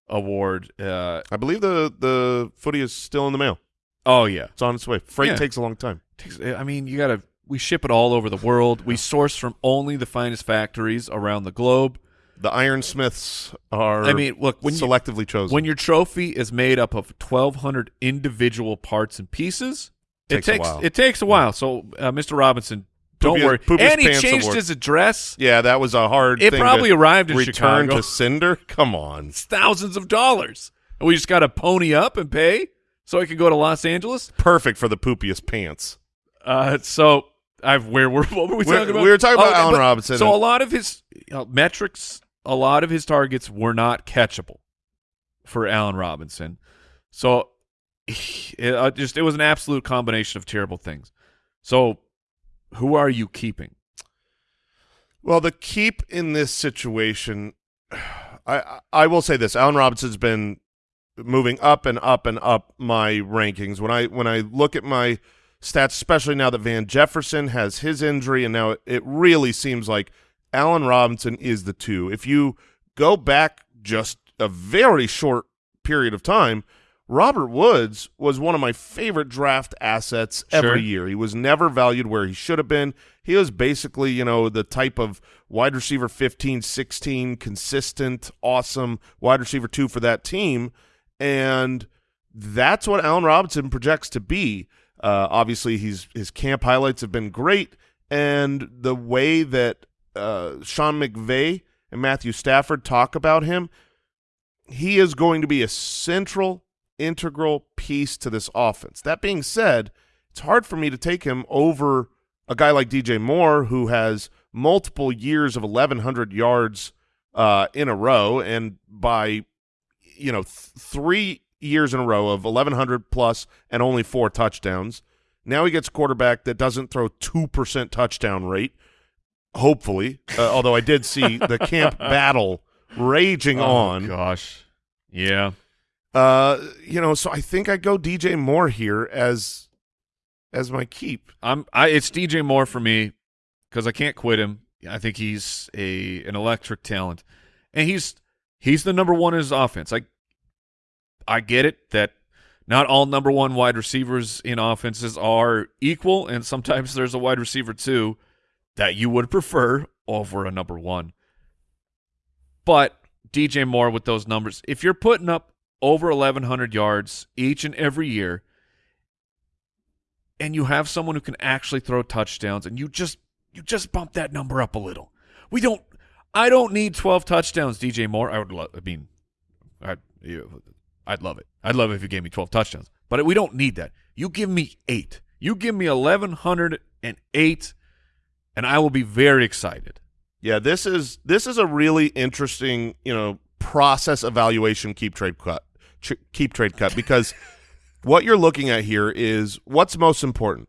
Speaker 4: award. Uh,
Speaker 1: I believe the the footy is still in the mail.
Speaker 4: oh yeah.
Speaker 1: It's on its way. Freight
Speaker 4: Yeah.
Speaker 1: takes a long time.
Speaker 4: Takes- I mean, you gotta. We ship it all over the world. We source from only the finest factories around the globe.
Speaker 1: The ironsmiths are.
Speaker 4: I mean, look when you,
Speaker 1: selectively chosen.
Speaker 4: when your trophy is made up of 1,200 individual parts and pieces,
Speaker 1: Takes
Speaker 4: it takes it takes a while. So, uh, Mr. Robinson, don't worry.
Speaker 1: Poopiest
Speaker 4: and he changed
Speaker 1: Award.
Speaker 4: his address.
Speaker 1: yeah, that was a hard.
Speaker 4: It probably arrived in
Speaker 1: return
Speaker 4: Chicago.
Speaker 1: to Cinder. Come on.
Speaker 4: It's thousands of dollars, and we just got to pony up and pay so I can go to Los Angeles.
Speaker 1: Perfect for the poopiest pants.
Speaker 4: Uh, so I've where were what were we
Speaker 1: We're-
Speaker 4: talking about? Oh,
Speaker 1: we were talking about Allen Robinson
Speaker 4: So a lot of his you know, metrics, a lot of his targets were not catchable for Allen Robinson. So it uh, just it was an absolute combination of terrible things. So who are you keeping?
Speaker 1: Well, the keep in this situation, I I will say this: Allen Robinson's been moving up and up and up my rankings. When I when I look at my stats, especially now that Van Jefferson has his injury, and now it really seems like Allen Robinson is the two. If you go back just a very short period of time, Robert Woods was one of my favorite draft assets
Speaker 4: Sure.
Speaker 1: every year. He was never valued where he should have been. He was basically, you know, the type of wide receiver 15, 16, consistent, awesome wide receiver 2 for that team and that's what Allen Robinson projects to be. Uh, obviously, he's his camp highlights have been great, and the way that uh, Sean McVay and Matthew Stafford talk about him, he is going to be a central, integral piece to this offense. That being said, it's hard for me to take him over a guy like DJ Moore, who has multiple years of 1,100 yards uh, in a row, and by you know, th- three years in a row of 1,100 plus and only four touchdowns. Now he gets a quarterback that doesn't throw 2% touchdown rate, hopefully, uh, although I did see the camp battle raging
Speaker 4: Oh,
Speaker 1: on.
Speaker 4: gosh, yeah.
Speaker 1: Uh, you know, so I think I go DJ Moore here as as my keep.
Speaker 4: I'm I it's DJ Moore for me because I can't quit him. I think he's a an electric talent, and he's He's the number one in his offense. I I get it that not all number one wide receivers in offenses are equal, and sometimes there's a wide receiver too that you would prefer over a number one. But DJ Moore with those numbers, if you're putting up over 1,100 yards each and every year, and you have someone who can actually throw touchdowns, and you just you just bump that number up a little. We don't. I don't need 12 touchdowns, DJ Moore. I would love. I mean, I you, I'd love it. I'd love it if you gave me 12 touchdowns. But we don't need that. You give me eight. You give me 1,108, and I will be very excited.
Speaker 1: Yeah, this is this is a really interesting, you know, process evaluation keep trade cut keep trade cut because what you're looking at here is what's most important.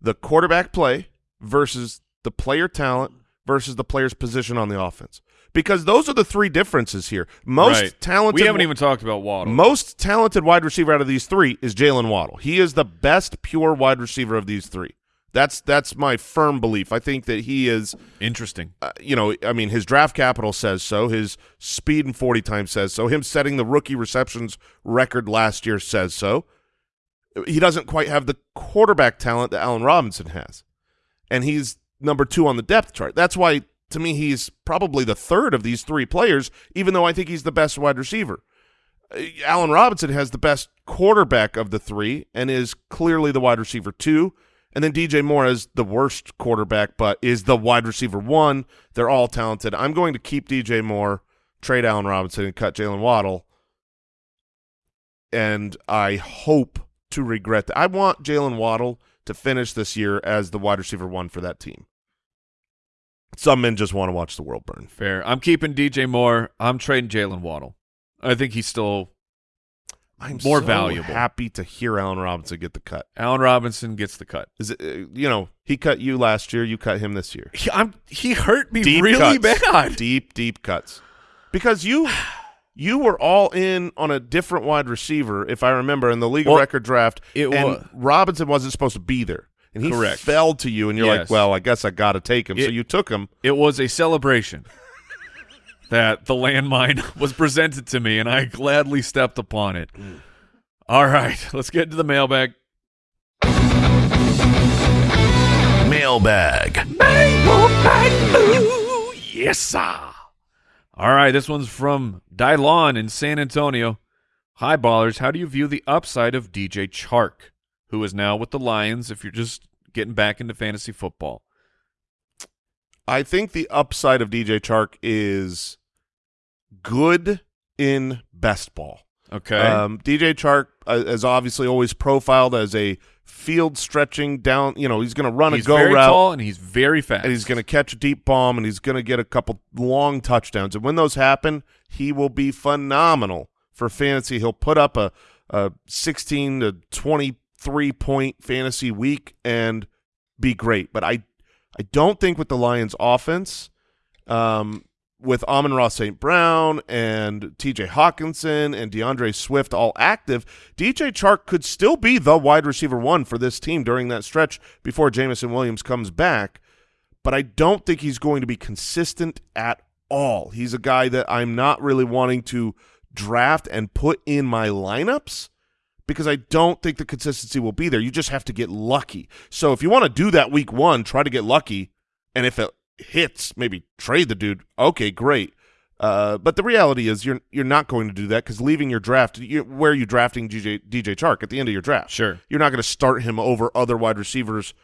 Speaker 1: The quarterback play versus the player talent versus the player's position on the offense. Because those are the three differences here. Most
Speaker 4: Right.
Speaker 1: talented
Speaker 4: We haven't even talked about Waddle.
Speaker 1: most talented wide receiver out of these three is Jalen Waddle. He is the best pure wide receiver of these three. That's that's my firm belief. I think that he is
Speaker 4: Interesting.
Speaker 1: uh, you know, I mean, his draft capital says so. His speed and 40 times says so. Him setting the rookie receptions record last year says so. He doesn't quite have the quarterback talent that Allen Robinson has. And he's number two on the depth chart. That's why, to me, he's probably the third of these three players, even though I think he's the best wide receiver. Uh, Allen Robinson has the best quarterback of the three and is clearly the wide receiver two. And then DJ Moore is the worst quarterback, but is the wide receiver one. They're all talented. I'm going to keep DJ Moore, trade Allen Robinson, and cut Jalen Waddle. And I hope to regret that. I want Jalen Waddle to finish this year as the wide receiver one for that team. Some men just want to watch the world burn.
Speaker 4: Fair. I'm keeping DJ Moore. I'm trading Jalen Waddle. I think he's still
Speaker 1: I'm
Speaker 4: More
Speaker 1: so
Speaker 4: valuable.
Speaker 1: happy to hear Allen Robinson get the cut.
Speaker 4: Allen Robinson gets the cut.
Speaker 1: Is it, uh, you know, he cut you last year, you cut him this year.
Speaker 4: He, I'm, he hurt me
Speaker 1: Deep
Speaker 4: really
Speaker 1: cuts.
Speaker 4: bad.
Speaker 1: Deep, deep cuts. Because you you were all in on a different wide receiver, if I remember, in the league
Speaker 4: Well,
Speaker 1: record draft.
Speaker 4: it
Speaker 1: and
Speaker 4: wa-
Speaker 1: Robinson wasn't supposed to be there. And he
Speaker 4: Correct.
Speaker 1: fell to you, and you're like, well, I guess I got to take him. so you took him.
Speaker 4: It was a celebration that the landmine was presented to me, and I gladly stepped upon it. All right, let's get to the mailbag.
Speaker 3: Mailbag.
Speaker 4: Ooh, yes, sir. All right, this one's from Dylon in San Antonio. Hi, ballers. How do you view the upside of DJ Chark, who is now with the Lions? If you're just getting back into fantasy football,
Speaker 1: I think the upside of DJ Chark is good in best ball.
Speaker 4: okay.
Speaker 1: Um, DJ Chark uh, is obviously always profiled as a field stretching down. You know, he's going to run
Speaker 4: he's
Speaker 1: a go
Speaker 4: very
Speaker 1: route.
Speaker 4: tall and he's very fast.
Speaker 1: and he's going to catch a deep bomb and he's going to get a couple long touchdowns. And when those happen, he will be phenomenal for fantasy. He'll put up a, a 16 to 23 point fantasy week and be great. But I, I don't think with the Lions offense, um, with Amon-Ra St. Brown and TJ Hockenson and D'Andre Swift all active, DJ Chark could still be the wide receiver one for this team during that stretch before Jameson Williams comes back. But I don't think he's going to be consistent at all. He's a guy that I'm not really wanting to draft and put in my lineups because I don't think the consistency will be there. You just have to get lucky. So if you want to do that week one, try to get lucky. And if it hits, maybe trade the dude. Okay, great. Uh, but the reality is you're you're not going to do that because leaving your draft, you, where are you drafting DJ DJ Chark at the end of your draft?
Speaker 4: Sure.
Speaker 1: you're not going to start him over other wide receivers,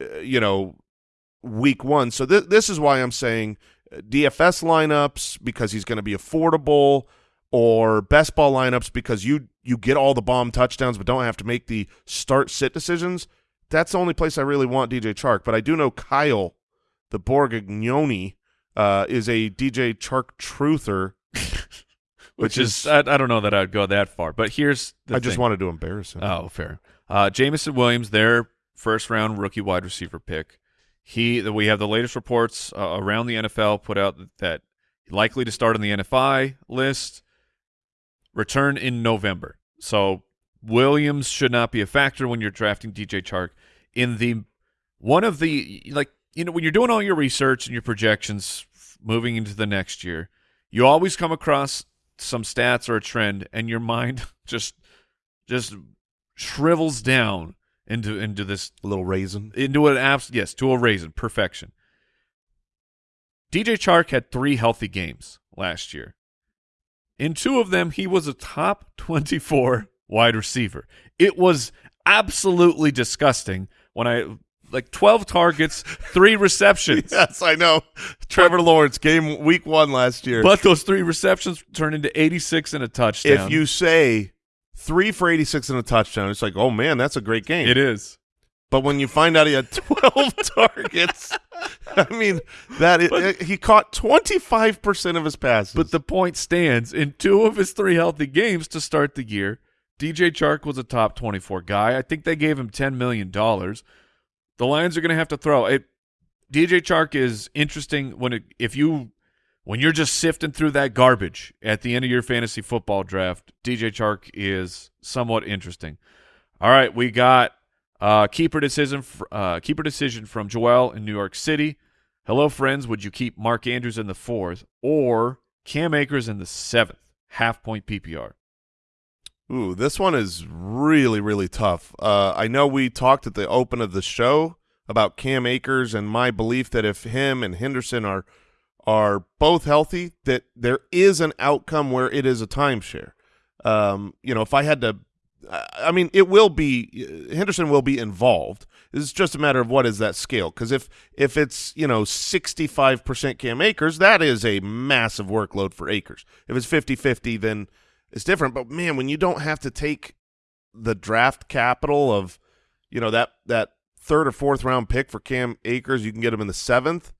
Speaker 1: uh, you know, week one. So th- this is why I'm saying uh, DFS lineups because he's going to be affordable, or best ball lineups because you you get all the bomb touchdowns but don't have to make the start sit decisions. That's the only place I really want DJ Chark. But I do know Kyle, the Borgognoni, uh, is a DJ Chark truther.
Speaker 4: which is I, I don't know that I'd go that far, but here's the
Speaker 1: I just wanted to embarrass him.
Speaker 4: Oh, fair. Uh, Jameson Williams, their first round rookie wide receiver pick. He, we have the latest reports uh, around the NFL put out that likely to start on the NFI list, return in November. So Williams should not be a factor when you're drafting DJ Chark. In the one of the like you know when you're doing all your research and your projections moving into the next year, you always come across some stats or a trend, and your mind just just shrivels down into into this
Speaker 1: A little raisin.
Speaker 4: into an abs yes to a raisin perfection. DJ Chark had three healthy games last year. In two of them, he was a top twenty-four wide receiver. It was absolutely disgusting when I like twelve targets, three receptions.
Speaker 1: Yes, I know. Trevor Lawrence game week one last year.
Speaker 4: But those three receptions turned into 86 and a touchdown.
Speaker 1: if you say three for 86 and a touchdown, it's like, oh man, that's a great game.
Speaker 4: it is.
Speaker 1: But when you find out he had 12 targets, I mean, that is, he caught 25% of his passes.
Speaker 4: But the point stands in two of his three healthy games to start the year. DJ Chark was a top 24 guy. I think they gave him $10 million. The Lions are going to have to throw it. DJ Chark is interesting when it, if you when you're just sifting through that garbage at the end of your fantasy football draft. DJ Chark is somewhat interesting. All right, we got uh, keeper decision. Uh, keeper decision from Joel in New York City. Hello, friends. Would you keep Mark Andrews in the fourth or Cam Akers in the seventh? Half point PPR.
Speaker 1: Ooh, this one is really, really tough. Uh, I know we talked at the open of the show about Cam Akers and my belief that if him and Henderson are are both healthy, that there is an outcome where it is a timeshare. Um, you know, if I had to, I mean, it will be Henderson will be involved. It's just a matter of what is that scale. Because if if it's you know sixty five percent Cam Akers, that is a massive workload for Akers. If it's 50-50, then it's different. But man, when you don't have to take the draft capital of, you know, that that third or fourth round pick for Cam Akers, you can get him in the seventh.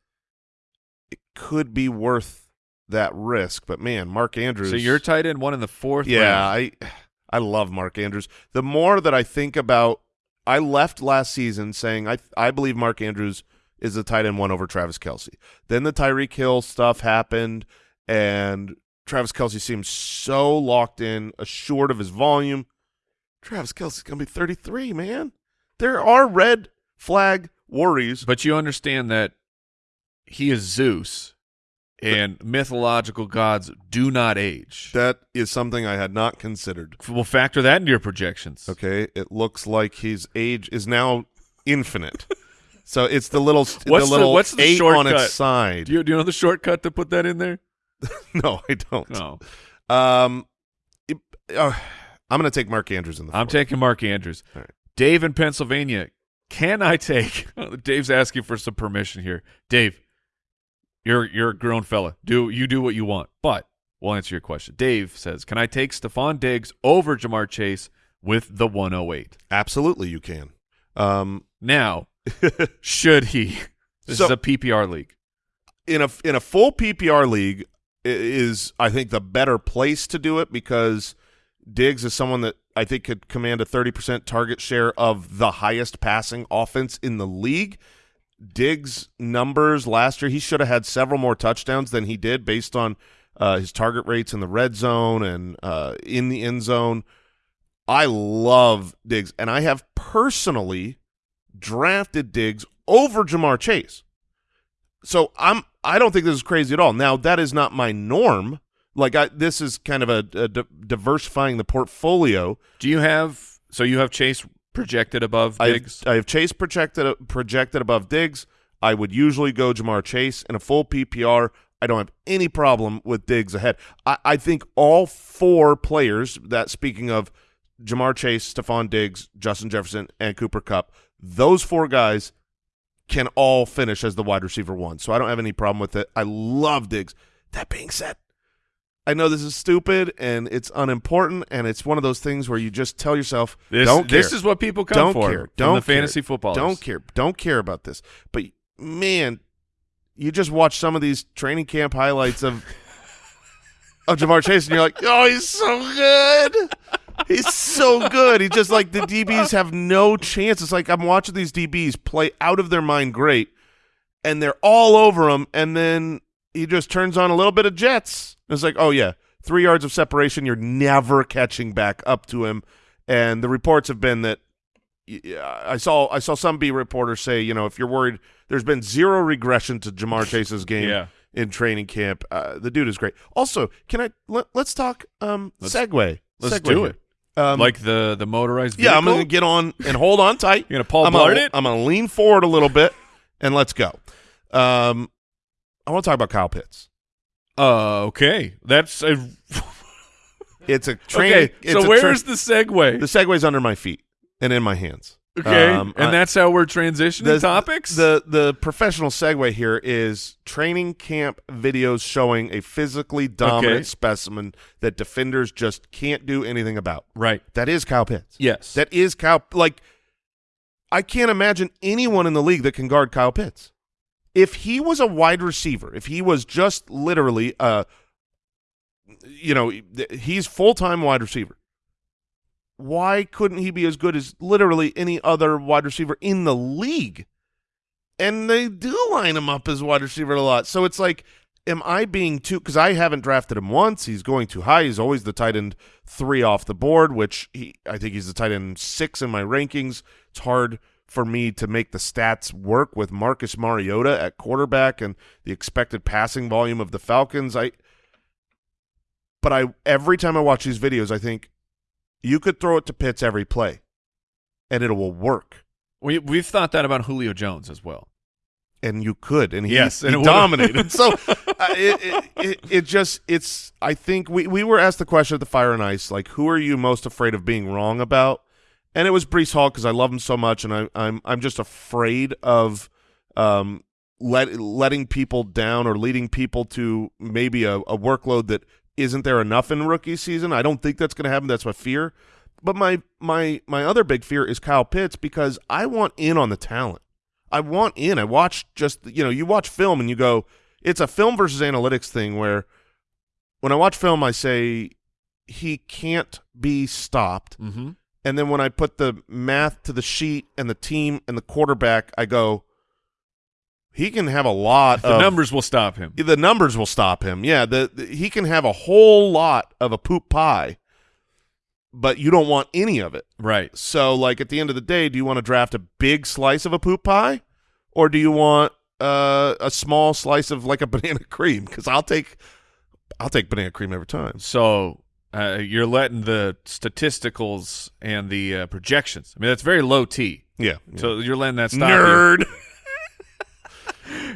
Speaker 1: It could be worth that risk. But man, Mark Andrews.
Speaker 4: So you're tight end one in the fourth.
Speaker 1: yeah,
Speaker 4: round.
Speaker 1: I I love Mark Andrews. The more that I think about, I left last season saying I I believe Mark Andrews is the tight end one over Travis Kelce. Then the Tyreek Hill stuff happened, and Travis Kelce seems so locked in, assured of his volume. Travis Kelce's gonna be 33, man. There are red flag worries.
Speaker 4: But you understand that he is Zeus, and mythological gods do not age.
Speaker 1: That is something I had not considered.
Speaker 4: We'll factor that into your projections.
Speaker 1: Okay, it looks like his age is now infinite. so it's the little
Speaker 4: What's
Speaker 1: the
Speaker 4: the-
Speaker 1: little
Speaker 4: what's the
Speaker 1: eight on its side.
Speaker 4: Do you, do you know the shortcut to put that in there?
Speaker 1: no, I don't.
Speaker 4: No,
Speaker 1: Um, it- uh, I'm going to take Mark Andrews in the.
Speaker 4: I'm
Speaker 1: fourth.
Speaker 4: taking Mark Andrews.
Speaker 1: Right.
Speaker 4: Dave in Pennsylvania. Can I take? Dave's asking for some permission here. Dave, you're you're a grown fella. Do you do what you want? But we'll answer your question. Dave says, "Can I take Stefon Diggs over Ja'Marr Chase with the 108?"
Speaker 1: Absolutely, you can. Um,
Speaker 4: Now, should he? This
Speaker 1: So-
Speaker 4: is a PPR league.
Speaker 1: in a in a full PPR league is I think the better place to do it because Diggs is someone that I think could command a 30% target share of the highest passing offense in the league. Diggs numbers last year, he should have had several more touchdowns than he did based on uh, his target rates in the red zone and uh, in the end zone. I love Diggs, and I have personally drafted Diggs over Ja'Marr Chase. So I'm I don't think this is crazy at all. Now that is not my norm. Like I, this is kind of a, a di- diversifying the portfolio.
Speaker 4: Do you have? So you have Chase projected above
Speaker 1: I
Speaker 4: Diggs.
Speaker 1: I have Chase projected projected above Diggs. I would usually go Ja'Marr Chase in a full PPR. I don't have any problem with Diggs ahead. I, I think all four players that speaking of Ja'Marr Chase, Stefon Diggs, Justin Jefferson, and Cooper Kupp, those four guys can all finish as the wide receiver one. So I don't have any problem with it. I love Diggs. That being said, I know this is stupid and it's unimportant and it's one of those things where you just tell yourself,
Speaker 4: This,
Speaker 1: don't care.
Speaker 4: this is what people come
Speaker 1: don't
Speaker 4: for.
Speaker 1: care. Don't
Speaker 4: the fantasy football.
Speaker 1: Don't care. Don't care about this. But man, you just watch some of these training camp highlights of of Ja'Marr Chase, and you're like, oh, he's so good. He's so good. He's just like the DBs have no chance. It's like I'm watching these DBs play out of their mind great, and they're all over him, and then he just turns on a little bit of jets. It's like, oh yeah, three yards of separation. You're never catching back up to him. And the reports have been that I saw I saw some B reporters say, you know, if you're worried, there's been zero regression to Ja'Marr Chase's game
Speaker 4: Yeah.
Speaker 1: in training camp. Uh, the dude is great. Also, can I let, us talk um,
Speaker 4: Let's-
Speaker 1: Segway?
Speaker 4: let's
Speaker 1: Segway
Speaker 4: do
Speaker 1: here.
Speaker 4: it.
Speaker 1: Um,
Speaker 4: like the the motorized Vehicle?
Speaker 1: yeah, I'm gonna get on and hold on tight.
Speaker 4: You're gonna Paul
Speaker 1: I'm gonna,
Speaker 4: it?
Speaker 1: I'm gonna lean forward a little bit and let's go. Um, I want to talk about Kyle Pitts.
Speaker 4: Uh, okay. That's a
Speaker 1: It's a train.
Speaker 4: okay.
Speaker 1: it's
Speaker 4: So where's the segue?
Speaker 1: the Segway's under my feet and in my hands.
Speaker 4: okay,
Speaker 1: Um,
Speaker 4: and
Speaker 1: I-
Speaker 4: that's how we're transitioning
Speaker 1: the,
Speaker 4: topics.
Speaker 1: The the professional segue here is training camp videos showing a physically dominant
Speaker 4: Okay.
Speaker 1: specimen that defenders just can't do anything about.
Speaker 4: right.
Speaker 1: That is Kyle Pitts.
Speaker 4: Yes.
Speaker 1: That is Kyle. Like, I can't imagine anyone in the league that can guard Kyle Pitts. If he was a wide receiver, if he was just literally a, you know, he's full time wide receiver. Why couldn't he be as good as literally any other wide receiver in the league? And they do line him up as wide receiver a lot. So it's like, am I being too? Because I haven't drafted him once. He's going too high. He's always the tight end three off the board, which he I think he's the tight end six in my rankings. It's hard for me to make the stats work with Marcus Mariota at quarterback and the expected passing volume of the Falcons. I but I every time I watch these videos, I think you could throw it to Pitts every play, and it will work.
Speaker 4: we we've thought that about Julio Jones as well.
Speaker 1: and you could, and he,
Speaker 4: Yes,
Speaker 1: he
Speaker 4: and it
Speaker 1: dominated. so uh, it, it, it, it just it's. I think we we were asked the question at the Fire and Ice, like, who are you most afraid of being wrong about? And it was Breece Hall because I love him so much, and I, I'm I'm just afraid of um let letting people down or leading people to maybe a, a workload that isn't there enough in rookie season. I don't think that's going to happen. That's my fear. But my my my other big fear is Kyle Pitts because I want in on the talent. I want in. I watch just you know you watch film and you go it's a film versus analytics thing where when I watch film I say he can't be stopped
Speaker 4: Mm-hmm.
Speaker 1: And then when I put the math to the sheet and the team and the quarterback I go he can have a lot
Speaker 4: The
Speaker 1: of
Speaker 4: numbers will stop him.
Speaker 1: the numbers will stop him. Yeah, the, the he can have a whole lot of a poop pie, but you don't want any of it.
Speaker 4: Right.
Speaker 1: So, like at the end of the day, do you want to draft a big slice of a poop pie, or do you want uh, a small slice of like a banana cream? Because I'll take, I'll take banana cream every time.
Speaker 4: So uh, you're letting the statisticals and the uh, projections. I mean, that's very low T.
Speaker 1: Yeah.
Speaker 4: So you're letting that stop
Speaker 1: nerd.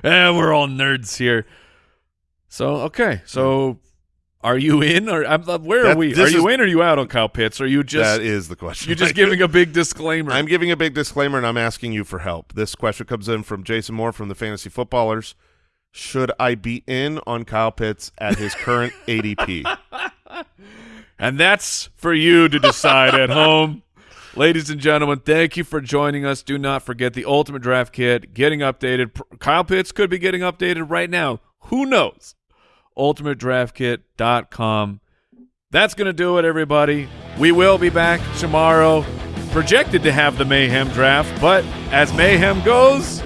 Speaker 4: Eh, we're all nerds here. So okay, so are you in or I'm, uh, where are we? Are you
Speaker 1: is-
Speaker 4: in or are you out on Kyle Pitts? Are you just
Speaker 1: that is the question.
Speaker 4: you're just giving a big disclaimer?
Speaker 1: I'm giving a big disclaimer, and I'm asking you for help. This question comes in from Jason Moody from the Fantasy Footballers. Should I be in on Kyle Pitts at his current ADP?
Speaker 4: And that's for you to decide at home. Ladies and gentlemen, thank you for joining us. Do not forget the Ultimate Draft Kit getting updated. Kyle Pitts could be getting updated right now. Who knows? UltimateDraftKit.com. That's going to do it, everybody. We will be back tomorrow. Projected to have the Mayhem draft, but as Mayhem goes,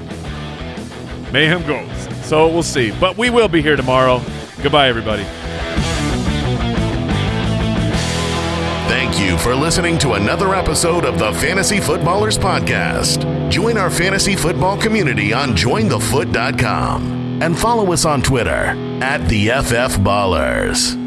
Speaker 4: Mayhem goes. So we'll see. But we will be here tomorrow. Goodbye, everybody.
Speaker 3: Thank you for listening to another episode of the Fantasy Footballers Podcast. Join our fantasy football community on jointhefoot.com and follow us on Twitter at the FF Ballers.